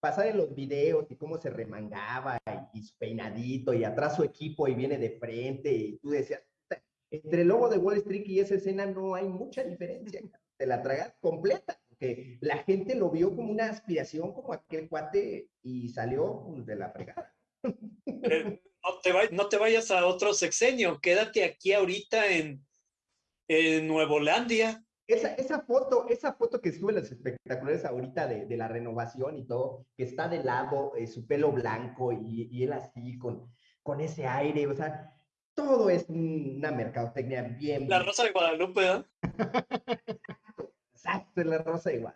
Pasar en los videos y cómo se remangaba y, su peinadito y atrás su equipo y viene de frente y tú decías, "Puta, entre el logo de Wall Street y esa escena no hay mucha diferencia. Te la tragas completa. Porque la gente lo vio como una aspiración, como aquel cuate y salió pues, de la fregada. No, te vay- no te vayas a otro sexenio, quédate aquí ahorita en, en Nuevolandia. Esa, esa foto, esa foto que sube los espectaculares ahorita de, de la renovación y todo, que está de lado, eh, su pelo blanco y, y él así con, con ese aire, o sea, todo es un- una mercadotecnia bien, La Rosa de Guadalupe, ¿verdad? exacto, la rosa igual.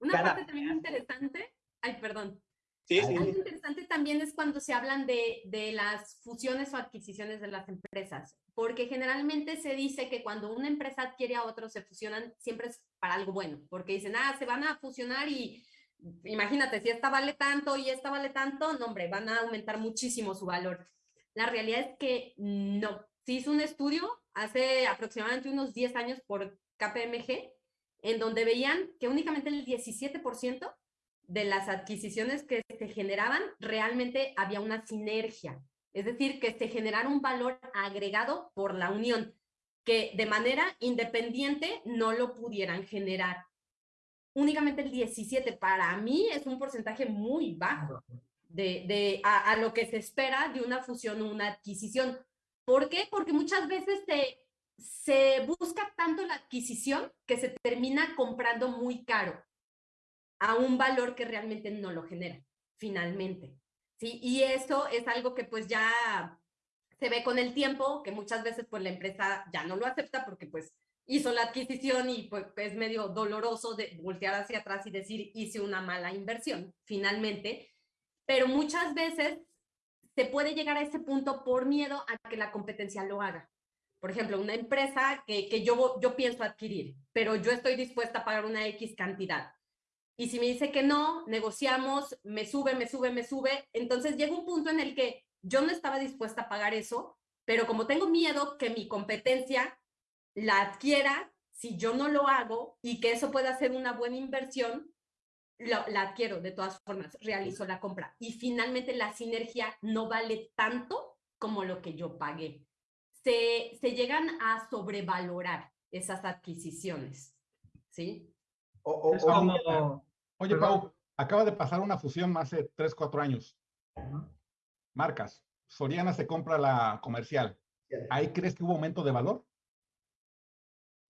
Una cada parte también interesante, ay, perdón, Sí, sí. Algo interesante también es cuando se hablan de, de las fusiones o adquisiciones de las empresas, porque generalmente se dice que cuando una empresa adquiere a otro, se fusionan, siempre es para algo bueno, porque dicen, ah, se van a fusionar y imagínate, si esta vale tanto y esta vale tanto, no, hombre, van a aumentar muchísimo su valor. La realidad es que no. Se hizo un estudio hace aproximadamente unos 10 años por KPMG, en donde veían que únicamente el 17% de las adquisiciones que se generaban, realmente había una sinergia. Es decir, que se generara un valor agregado por la unión, que de manera independiente no lo pudieran generar. Únicamente el 17 para mí es un porcentaje muy bajo de, de a, a lo que se espera de una fusión o una adquisición. ¿Por qué? Porque muchas veces se, se busca tanto la adquisición que se termina comprando muy caro a un valor que realmente no lo genera, finalmente. ¿Sí? Y eso es algo que pues ya se ve con el tiempo, que muchas veces pues la empresa ya no lo acepta porque pues hizo la adquisición y pues es medio doloroso de voltear hacia atrás y decir, hice una mala inversión, finalmente. Pero muchas veces se puede llegar a ese punto por miedo a que la competencia lo haga. Por ejemplo, una empresa que, que yo, yo pienso adquirir, pero yo estoy dispuesta a pagar una X cantidad. Y si me dice que no, negociamos, me sube, me sube, me sube. Entonces llega un punto en el que yo no estaba dispuesta a pagar eso, pero como tengo miedo que mi competencia la adquiera, si yo no lo hago y que eso pueda ser una buena inversión, la adquiero de todas formas, realizo la compra. Y finalmente la sinergia no vale tanto como lo que yo pagué. Se, se llegan a sobrevalorar esas adquisiciones, ¿sí? Oye, Pau, acaba de pasar una fusión hace 3, 4 años. Marcas. Soriana se compra la comercial. ¿Ahí crees que hubo aumento de valor?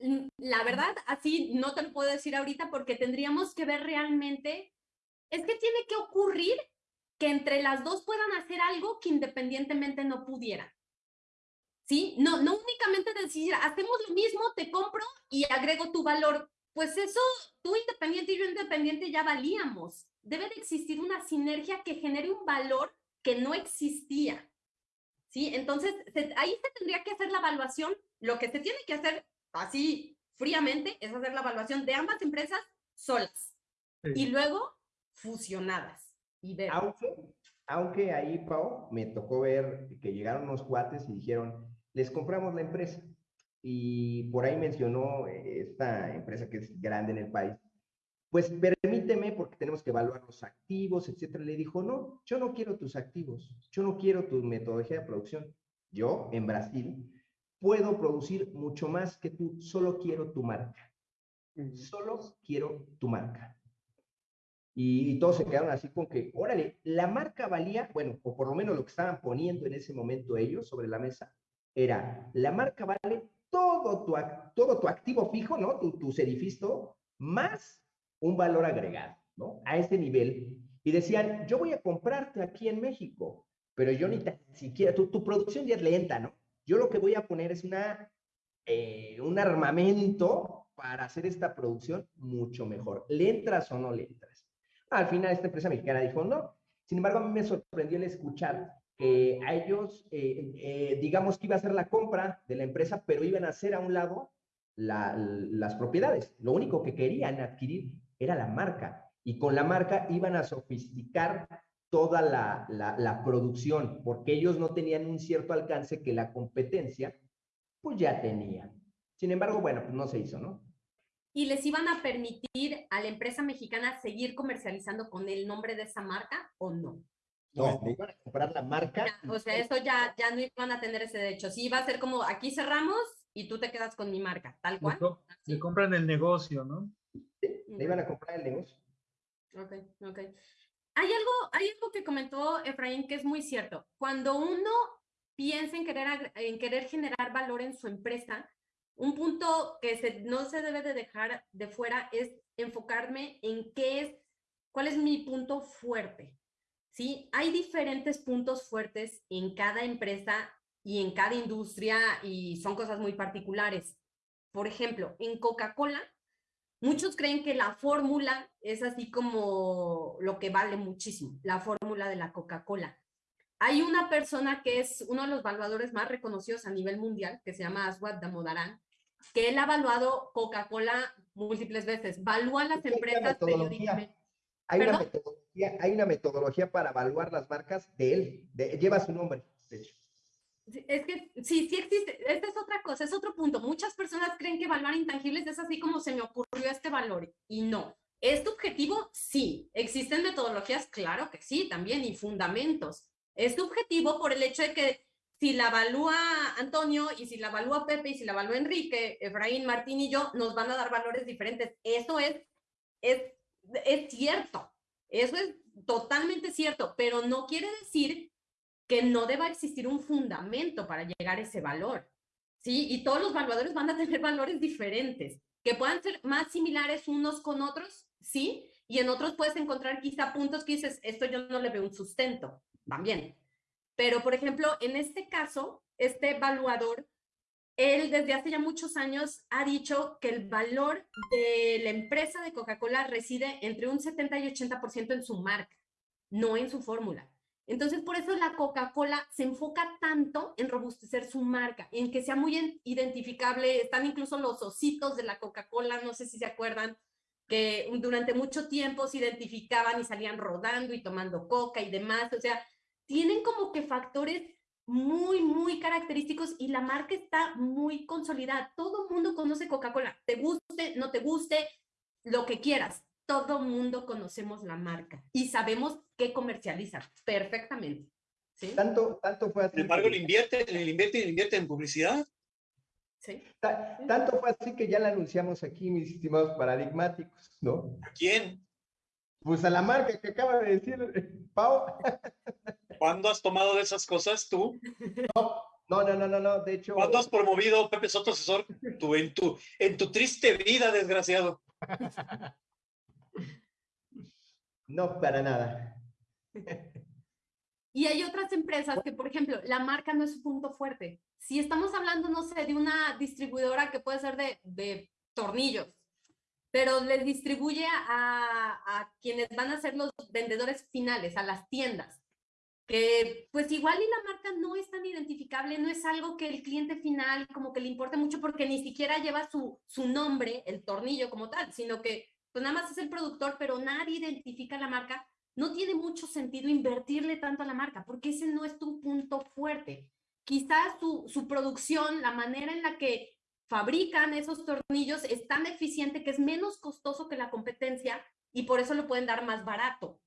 Mm, la verdad, así no te lo puedo decir ahorita porque tendríamos que ver realmente, es que tiene que ocurrir que entre las dos puedan hacer algo que independientemente no pudieran. ¿Sí? No, no únicamente decir, hacemos lo mismo, te compro y agrego tu valor pues eso, tú independiente y yo independiente ya valíamos. Debe de existir una sinergia que genere un valor que no existía. ¿Sí? Entonces, ahí se tendría que hacer la evaluación. Lo que se tiene que hacer así fríamente es hacer la evaluación de ambas empresas solas y luego fusionadas. Y ver. Aunque, aunque ahí, Pau, me tocó ver que llegaron unos cuates y dijeron, les compramos la empresa y por ahí mencionó eh, esta empresa que es grande en el país, pues permíteme porque tenemos que evaluar los activos, etcétera. Le dijo, no, yo no quiero tus activos, yo no quiero tu metodología de producción. Yo, en Brasil, puedo producir mucho más que tú, solo quiero tu marca. Solo quiero tu marca. Y, y, todos se quedaron así con que, órale, la marca valía, bueno, o por lo menos lo que estaban poniendo en ese momento ellos sobre la mesa, era, la marca vale todo tu, todo tu activo fijo, ¿no? Tu, edificio, más un valor agregado, ¿no? A ese nivel. Y decían, yo voy a comprarte aquí en México, pero yo ni siquiera, tu, tu producción ya es lenta, ¿no? Yo lo que voy a poner es una, eh, un armamento para hacer esta producción mucho mejor. ¿Le entras o no le entras? Al final esta empresa mexicana dijo, no. Sin embargo, a mí me sorprendió el escuchar eh, a ellos, eh, eh, digamos que iba a ser la compra de la empresa, pero iban a hacer a un lado las propiedades. Lo único que querían adquirir era la marca y con la marca iban a sofisticar toda la, la, producción, porque ellos no tenían un cierto alcance que la competencia pues ya tenía. Sin embargo, bueno, pues no se hizo, ¿no? Y les iban a permitir a la empresa mexicana seguir comercializando con el nombre de esa marca o no. No, me iban a comprar la marca. o sea, eso ya, ya no iban a tener ese derecho. Sí, iba a ser como aquí cerramos y tú te quedas con mi marca, tal cual. Le, compran el negocio, ¿no? Sí, le iban a comprar el negocio. Ok, ok. Hay algo, hay algo que comentó Efraín que es muy cierto. Cuando uno piensa en querer, en querer generar valor en su empresa, un punto que se, no se debe de dejar de fuera es enfocarme en qué es, cuál es mi punto fuerte. ¿Sí? Hay diferentes puntos fuertes en cada empresa y en cada industria y son cosas muy particulares. Por ejemplo, en Coca-Cola, muchos creen que la fórmula es así como lo que vale muchísimo, la fórmula de la Coca-Cola. Hay una persona que es uno de los evaluadores más reconocidos a nivel mundial, que se llama Aswad Damodaran, que él ha evaluado Coca-Cola múltiples veces. Evalúa las empresas periódicamente. Hay una, metodología, hay una metodología para evaluar las marcas de él, lleva su nombre, de hecho. Es que sí, sí existe. Esta es otra cosa, es otro punto. Muchas personas creen que evaluar intangibles es así como se me ocurrió este valor y no. ¿Es tu objetivo? Sí. ¿Existen metodologías? Claro que sí, también, y fundamentos. Es tu objetivo por el hecho de que si la evalúa Antonio y si la evalúa Pepe y si la evalúa Enrique, Efraín, Martín y yo, nos van a dar valores diferentes. Eso es, es es cierto, eso es totalmente cierto, pero no quiere decir que no deba existir un fundamento para llegar a ese valor. ¿sí? Y todos los evaluadores van a tener valores diferentes, que puedan ser más similares unos con otros, sí, y en otros puedes encontrar quizá puntos que dices, esto yo no le veo un sustento, también. Pero, por ejemplo, en este caso, este evaluador él desde hace ya muchos años ha dicho que el valor de la empresa de Coca-Cola reside entre un 70 y 80% en su marca, no en su fórmula. Entonces, por eso la Coca-Cola se enfoca tanto en robustecer su marca, en que sea muy identificable. Están incluso los ositos de la Coca-Cola, no sé si se acuerdan, que durante mucho tiempo se identificaban y salían rodando y tomando coca y demás. O sea, tienen como que factores muy, muy característicos y la marca está muy consolidada. Todo el mundo conoce Coca-Cola, te guste, no te guste, lo que quieras. Todo el mundo conocemos la marca y sabemos qué comercializa perfectamente. ¿sí? Tanto, tanto fue así. Sin embargo, le invierte, le invierte, le invierte en publicidad. ¿Sí? tanto fue así que ya la anunciamos aquí, mis estimados paradigmáticos, ¿no? ¿A quién? Pues a la marca que acaba de decir eh, Pau. ¿Cuándo has tomado de esas cosas tú? No, no, no, no, no, de hecho. ¿Cuándo has promovido Pepe Soto asesor tú, en, tu, en tu triste vida, desgraciado? No, para nada. Y hay otras empresas que, por ejemplo, la marca no es su punto fuerte. Si estamos hablando, no sé, de una distribuidora que puede ser de, de tornillos, pero les distribuye a, a, quienes van a ser los vendedores finales, a las tiendas, que pues igual y la marca no es tan identificable, no es algo que el cliente final como que le importe mucho porque ni siquiera lleva su, su nombre, el tornillo como tal, sino que pues nada más es el productor, pero nadie identifica la marca, no tiene mucho sentido invertirle tanto a la marca porque ese no es tu punto fuerte. Quizás su, su producción, la manera en la que fabrican esos tornillos es tan eficiente que es menos costoso que la competencia y por eso lo pueden dar más barato,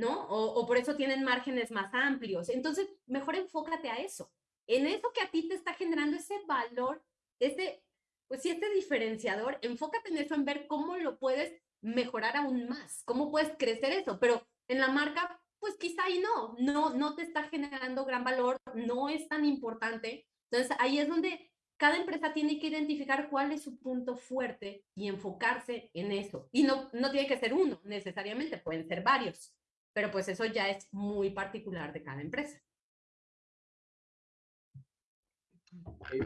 ¿no? O, por eso tienen márgenes más amplios. Entonces, mejor enfócate a eso, en eso que a ti te está generando ese valor, ese, pues sí, este diferenciador, enfócate en eso, en ver cómo lo puedes mejorar aún más, cómo puedes crecer eso, pero en la marca, pues quizá ahí no, no, no te está generando gran valor, no es tan importante. Entonces, ahí es donde cada empresa tiene que identificar cuál es su punto fuerte y enfocarse en eso. Y no, no tiene que ser uno necesariamente, pueden ser varios, pero pues eso ya es muy particular de cada empresa.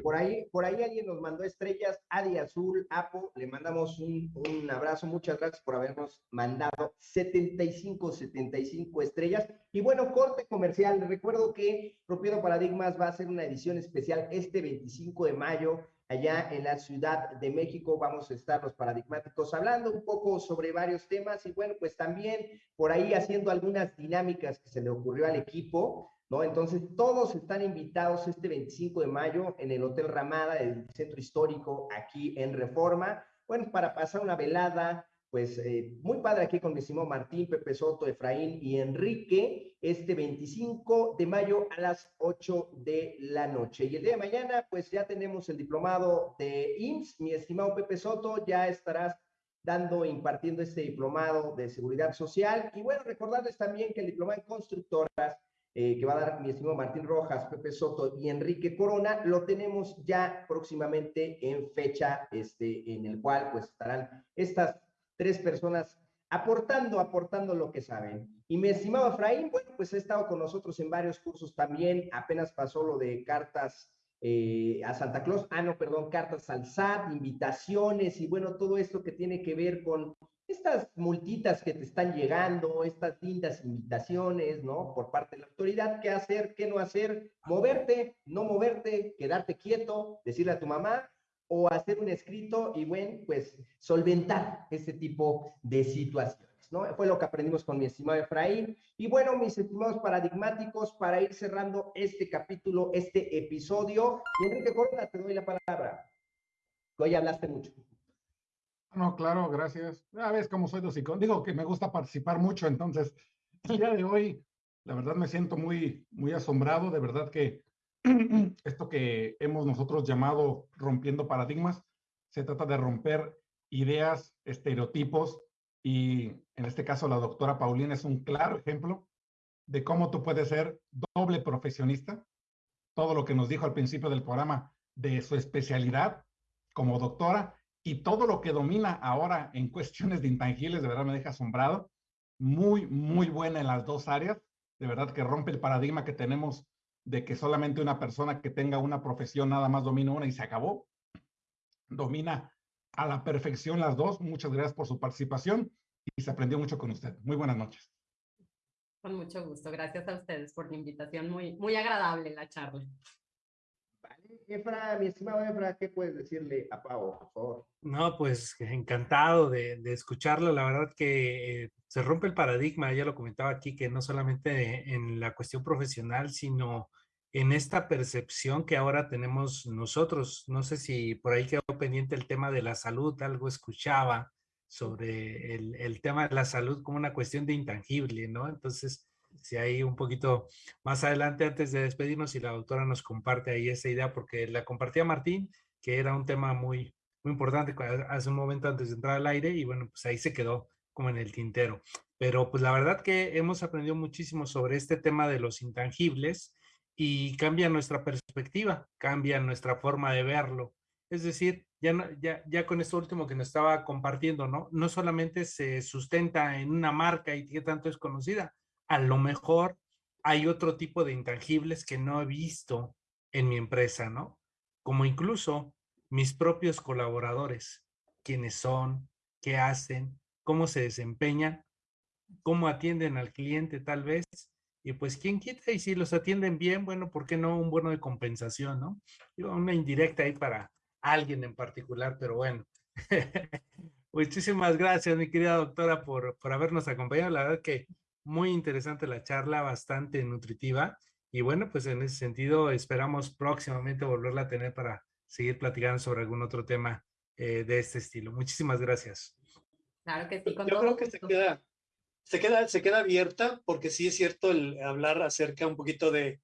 Por, ahí, por ahí alguien nos mandó estrellas, Adi Azul, Apo, le mandamos un, un, abrazo, muchas gracias por habernos mandado 75, 75 estrellas. Y bueno, corte comercial, recuerdo que Rompiendo Paradigmas va a ser una edición especial este 25 de mayo, allá en la Ciudad de México. Vamos a estar los paradigmáticos hablando un poco sobre varios temas y bueno, pues también por ahí haciendo algunas dinámicas que se le ocurrió al equipo ¿no? Entonces, todos están invitados este 25 de mayo en el Hotel Ramada del Centro Histórico aquí en Reforma. Bueno, para pasar una velada, pues eh, muy padre aquí con mi estimado Martín, Pepe Soto, Efraín y Enrique, este 25 de mayo a las 8 de la noche. Y el día de mañana, pues ya tenemos el diplomado de IMSS. Mi estimado Pepe Soto, ya estarás dando, impartiendo este diplomado de seguridad social. Y bueno, recordarles también que el diplomado en constructoras eh, que va a dar mi estimado Martín Rojas, Pepe Soto y Enrique Corona, lo tenemos ya próximamente en fecha, este, en el cual pues estarán estas tres personas aportando, aportando lo que saben. Y mi estimado Efraín, bueno, pues ha estado con nosotros en varios cursos también, apenas pasó lo de cartas eh, a Santa Claus, ah, no, perdón, cartas al SAT, invitaciones y bueno, todo esto que tiene que ver con estas multitas que te están llegando, estas lindas invitaciones, ¿no? Por parte de la autoridad, qué hacer, qué no hacer, moverte, no moverte, quedarte quieto, decirle a tu mamá o hacer un escrito y, bueno, pues solventar ese tipo de situaciones, ¿no? Fue lo que aprendimos con mi estimado Efraín. Y bueno, mis estimados paradigmáticos, para ir cerrando este capítulo, este episodio, Enrique Corona, te doy la palabra. Hoy hablaste mucho. No, claro, gracias. Ya ves cómo soy de Digo que me gusta participar mucho, entonces el día de hoy, la verdad me siento muy, muy asombrado. De verdad que esto que hemos nosotros llamado rompiendo paradigmas, se trata de romper ideas, estereotipos, y en este caso la doctora Paulina es un claro ejemplo de cómo tú puedes ser doble profesionista. Todo lo que nos dijo al principio del programa de su especialidad como doctora y todo lo que domina ahora en cuestiones de intangibles, de verdad me deja asombrado. Muy, muy buena en las dos áreas. De verdad que rompe el paradigma que tenemos de que solamente una persona que tenga una profesión nada más domina una y se acabó. Domina a la perfección las dos. Muchas gracias por su participación y se aprendió mucho con usted. Muy buenas noches. Con mucho gusto. Gracias a ustedes por la invitación. Muy, muy agradable la charla. Efra, mi estimado Efra, ¿qué puedes decirle a Pau, por favor? No, pues encantado de, de escucharlo. La verdad que eh, se rompe el paradigma, ya lo comentaba aquí, que no solamente en la cuestión profesional, sino en esta percepción que ahora tenemos nosotros. No sé si por ahí quedó pendiente el tema de la salud, algo escuchaba sobre el, el tema de la salud como una cuestión de intangible, ¿no? Entonces, si hay un poquito más adelante, antes de despedirnos, si la doctora nos comparte ahí esa idea, porque la compartía Martín, que era un tema muy, muy importante hace un momento antes de entrar al aire, y bueno, pues ahí se quedó como en el tintero. Pero pues la verdad que hemos aprendido muchísimo sobre este tema de los intangibles y cambia nuestra perspectiva, cambia nuestra forma de verlo. Es decir, ya, ya, ya con esto último que nos estaba compartiendo, ¿no? No solamente se sustenta en una marca y que tanto es conocida, a lo mejor hay otro tipo de intangibles que no he visto en mi empresa, ¿no? Como incluso mis propios colaboradores, quiénes son, qué hacen, cómo se desempeñan, cómo atienden al cliente tal vez, y pues quién quita, y si los atienden bien, bueno, ¿por qué no un bono de compensación, no? Una indirecta ahí para alguien en particular, pero bueno. Muchísimas gracias, mi querida doctora, por, por habernos acompañado. La verdad que muy interesante la charla, bastante nutritiva. Y bueno, pues en ese sentido esperamos próximamente volverla a tener para seguir platicando sobre algún otro tema eh, de este estilo. Muchísimas gracias. Claro que sí. Con Yo todo creo que se queda, se queda, se queda abierta porque sí es cierto el hablar acerca un poquito de,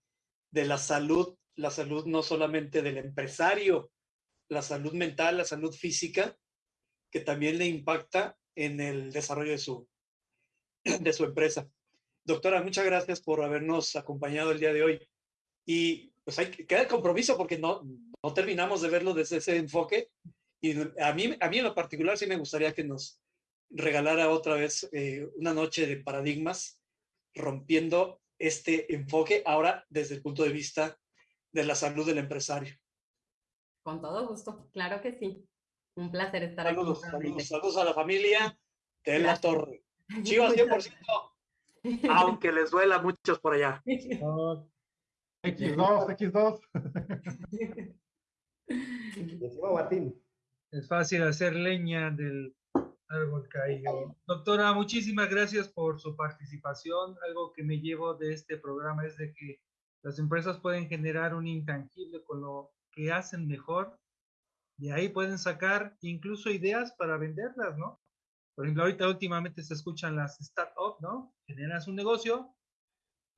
de la salud, la salud no solamente del empresario, la salud mental, la salud física, que también le impacta en el desarrollo de su, de su empresa. Doctora, muchas gracias por habernos acompañado el día de hoy. Y pues hay que queda el compromiso porque no, no terminamos de verlo desde ese enfoque. Y a mí, a mí en lo particular sí me gustaría que nos regalara otra vez eh, una noche de paradigmas, rompiendo este enfoque ahora desde el punto de vista de la salud del empresario. Con todo gusto. Claro que sí. Un placer estar Saludos, aquí. saludos, saludos a la familia de la. Torre. Chivas 100%, aunque les duela a muchos por allá. X2, X2. Mi estimado Martín. Es fácil hacer leña del árbol caído. Doctora, muchísimas gracias por su participación. Algo que me llevo de este programa es de que las empresas pueden generar un intangible con lo que hacen mejor. De ahí pueden sacar incluso ideas para venderlas, ¿no? Por ejemplo, ahorita últimamente se escuchan las startups, ¿no? Generas un negocio,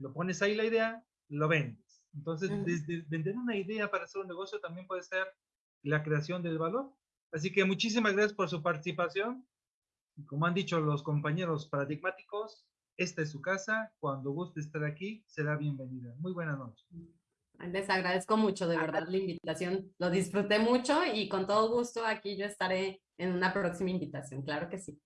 lo pones ahí la idea, lo vendes. Entonces, Ujú. desde vender una idea para hacer un negocio también puede ser la creación del valor. Así que muchísimas gracias por su participación. Como han dicho los compañeros paradigmáticos, esta es su casa. Cuando guste estar aquí, será bienvenida. Muy buena noche. Les agradezco mucho, de verdad, la invitación. Lo disfruté mucho y con todo gusto aquí yo estaré en una próxima invitación. Claro que sí.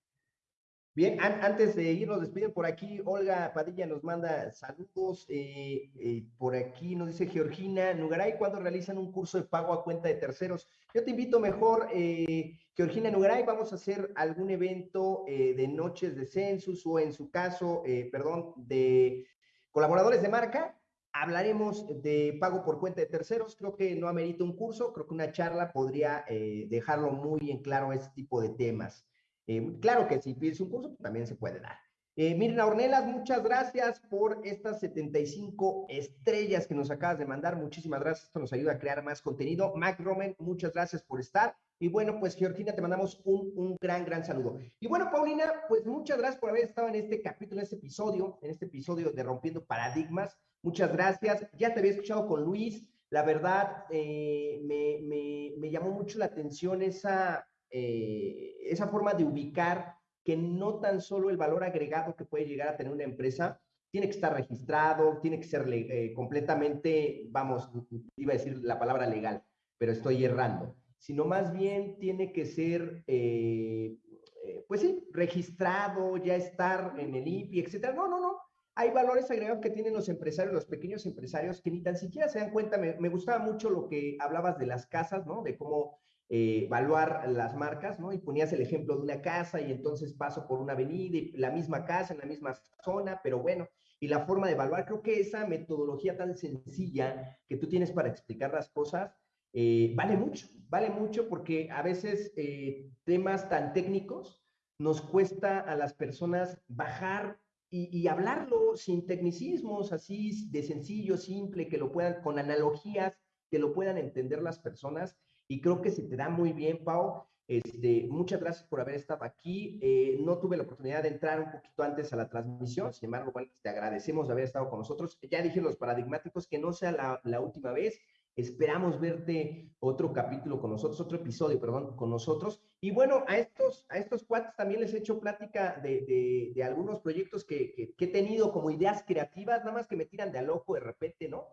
Bien, an- antes de irnos, despiden por aquí, Olga Padilla nos manda saludos. eh, eh, por aquí nos dice Georgina Nugaray, ¿cuándo realizan un curso de pago a cuenta de terceros? Yo te invito mejor, eh, Georgina Nugaray, vamos a hacer algún evento de noches de census o en su caso, perdón, de colaboradores de marca. Hablaremos de pago por cuenta de terceros. Creo que no amerita un curso, creo que una charla podría dejarlo muy en claro este tipo de temas. Eh, claro que si pides un curso, pues, también se puede dar. Eh, Mirna Ornelas, muchas gracias por estas 75 estrellas que nos acabas de mandar. Muchísimas gracias. Esto nos ayuda a crear más contenido. Mac Roman, muchas gracias por estar. Y bueno, pues Georgina, te mandamos un, un gran, gran saludo. Y bueno, Paulina, pues muchas gracias por haber estado en este capítulo, en este episodio, en este episodio de Rompiendo Paradigmas. Muchas gracias. Ya te había escuchado con Luis. La verdad, eh, me, me, me llamó mucho la atención esa, eh, esa forma de ubicar que no tan solo el valor agregado que puede llegar a tener una empresa tiene que estar registrado, tiene que ser eh, completamente, vamos, iba a decir la palabra legal, pero estoy errando, sino más bien tiene que ser, eh, eh, pues sí, registrado, ya estar en el INPI, etcétera. No, no, no. hay valores agregados que tienen los empresarios, los pequeños empresarios, que ni tan siquiera se dan cuenta. Me, me gustaba mucho lo que hablabas de las casas, ¿no? De cómo eh, evaluar las marcas, ¿no? Y ponías el ejemplo de una casa y entonces paso por una avenida y la misma casa en la misma zona, pero bueno, y la forma de evaluar, creo que esa metodología tan sencilla que tú tienes para explicar las cosas, eh, vale mucho, vale mucho porque a veces eh, temas tan técnicos nos cuesta a las personas bajar y, hablarlo sin tecnicismos, así de sencillo, simple, que lo puedan, con analogías, que lo puedan entender las personas. Y creo que se te da muy bien, Pau. Este, muchas gracias por haber estado aquí. Eh, no tuve la oportunidad de entrar un poquito antes a la transmisión, sin embargo, bueno, te agradecemos de haber estado con nosotros. Ya dije los paradigmáticos que no sea la, la última vez. Esperamos verte otro capítulo con nosotros, otro episodio, perdón, con nosotros. Y bueno, a estos, a estos cuates también les he hecho plática de, de, algunos proyectos que, que, he tenido como ideas creativas, nada más que me tiran de al ojo de repente, ¿no?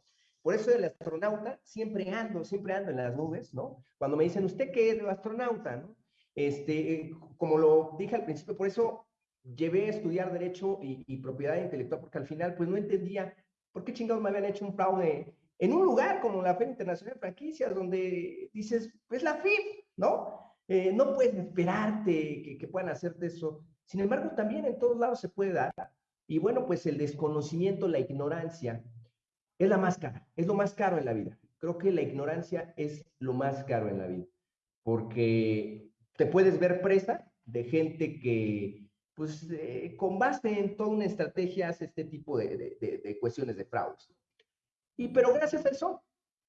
Por eso el astronauta siempre ando, siempre ando en las nubes, ¿no? Cuando me dicen, ¿usted qué es el astronauta? Este, como lo dije al principio, por eso llevé a estudiar Derecho y, Propiedad Intelectual, porque al final, pues no entendía por qué chingados me habían hecho un fraude en un lugar como la Feria Internacional de Franquicias, donde dices, pues la FIF, ¿no? Eh, no puedes esperarte que, puedan hacerte eso. Sin embargo, también en todos lados se puede dar. Y bueno, pues el desconocimiento, la ignorancia, es la más cara, es lo más caro en la vida. Creo que la ignorancia es lo más caro en la vida, porque te puedes ver presa de gente que, pues, eh, en toda una estrategia hace este tipo de, de cuestiones de fraudes. Y pero gracias a eso,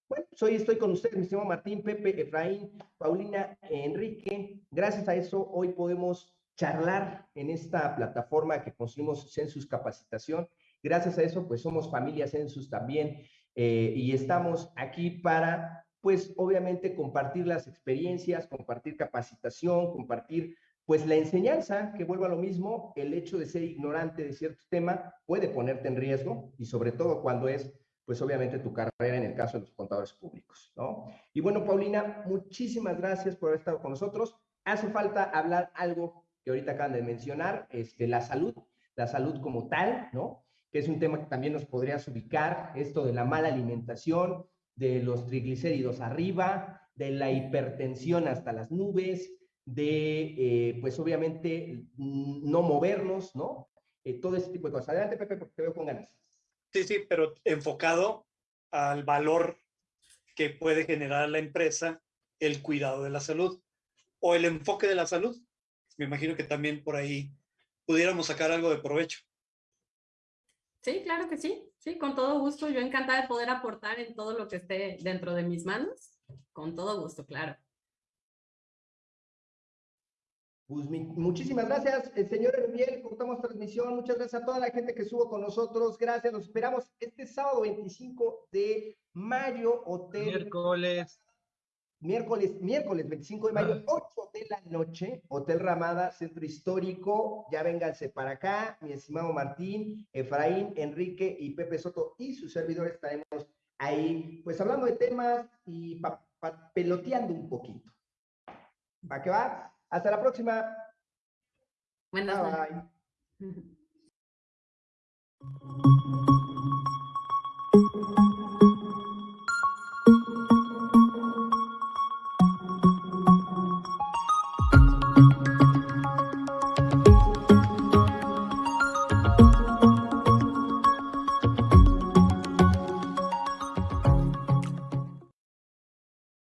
bueno, pues hoy estoy con ustedes, mi estimado Martín, Pepe, Efraín, Paulina, Enrique. Gracias a eso, hoy podemos charlar en esta plataforma que construimos Census Capacitación. Gracias a eso, pues somos familia Census también eh, y estamos aquí para, pues obviamente, compartir las experiencias, compartir capacitación, compartir pues la enseñanza, que vuelva a lo mismo, el hecho de ser ignorante de cierto tema puede ponerte en riesgo y sobre todo cuando es pues obviamente tu carrera en el caso de los contadores públicos, ¿no? Y bueno, Paulina, muchísimas gracias por haber estado con nosotros. Hace falta hablar algo que ahorita acaban de mencionar, este, la salud, la salud como tal, ¿no? Que es un tema que también nos podrías ubicar, esto de la mala alimentación, de los triglicéridos arriba, de la hipertensión hasta las nubes, de, eh, pues obviamente, no movernos, ¿no? Eh, todo ese tipo de cosas. Adelante, Pepe, porque te veo con ganas. Sí, sí, pero enfocado al valor que puede generar la empresa el cuidado de la salud o el enfoque de la salud. Me imagino que también por ahí pudiéramos sacar algo de provecho. Sí, claro que sí. Sí, con todo gusto. Yo encantada de poder aportar en todo lo que esté dentro de mis manos. Con todo gusto, claro. Pues muchísimas gracias, el señor Erubiel, cortamos transmisión, muchas gracias a toda la gente que estuvo con nosotros, gracias, nos esperamos este sábado 25 de mayo, hotel. Miércoles. Miércoles, miércoles 25 de mayo, 8 ah. de la noche, Hotel Ramada, Centro Histórico, ya vénganse para acá, mi estimado Martín, Efraín, Enrique y Pepe Soto y sus servidores estaremos ahí, pues hablando de temas y peloteando un poquito. ¿Va que va? Hasta la próxima. Buenas bye.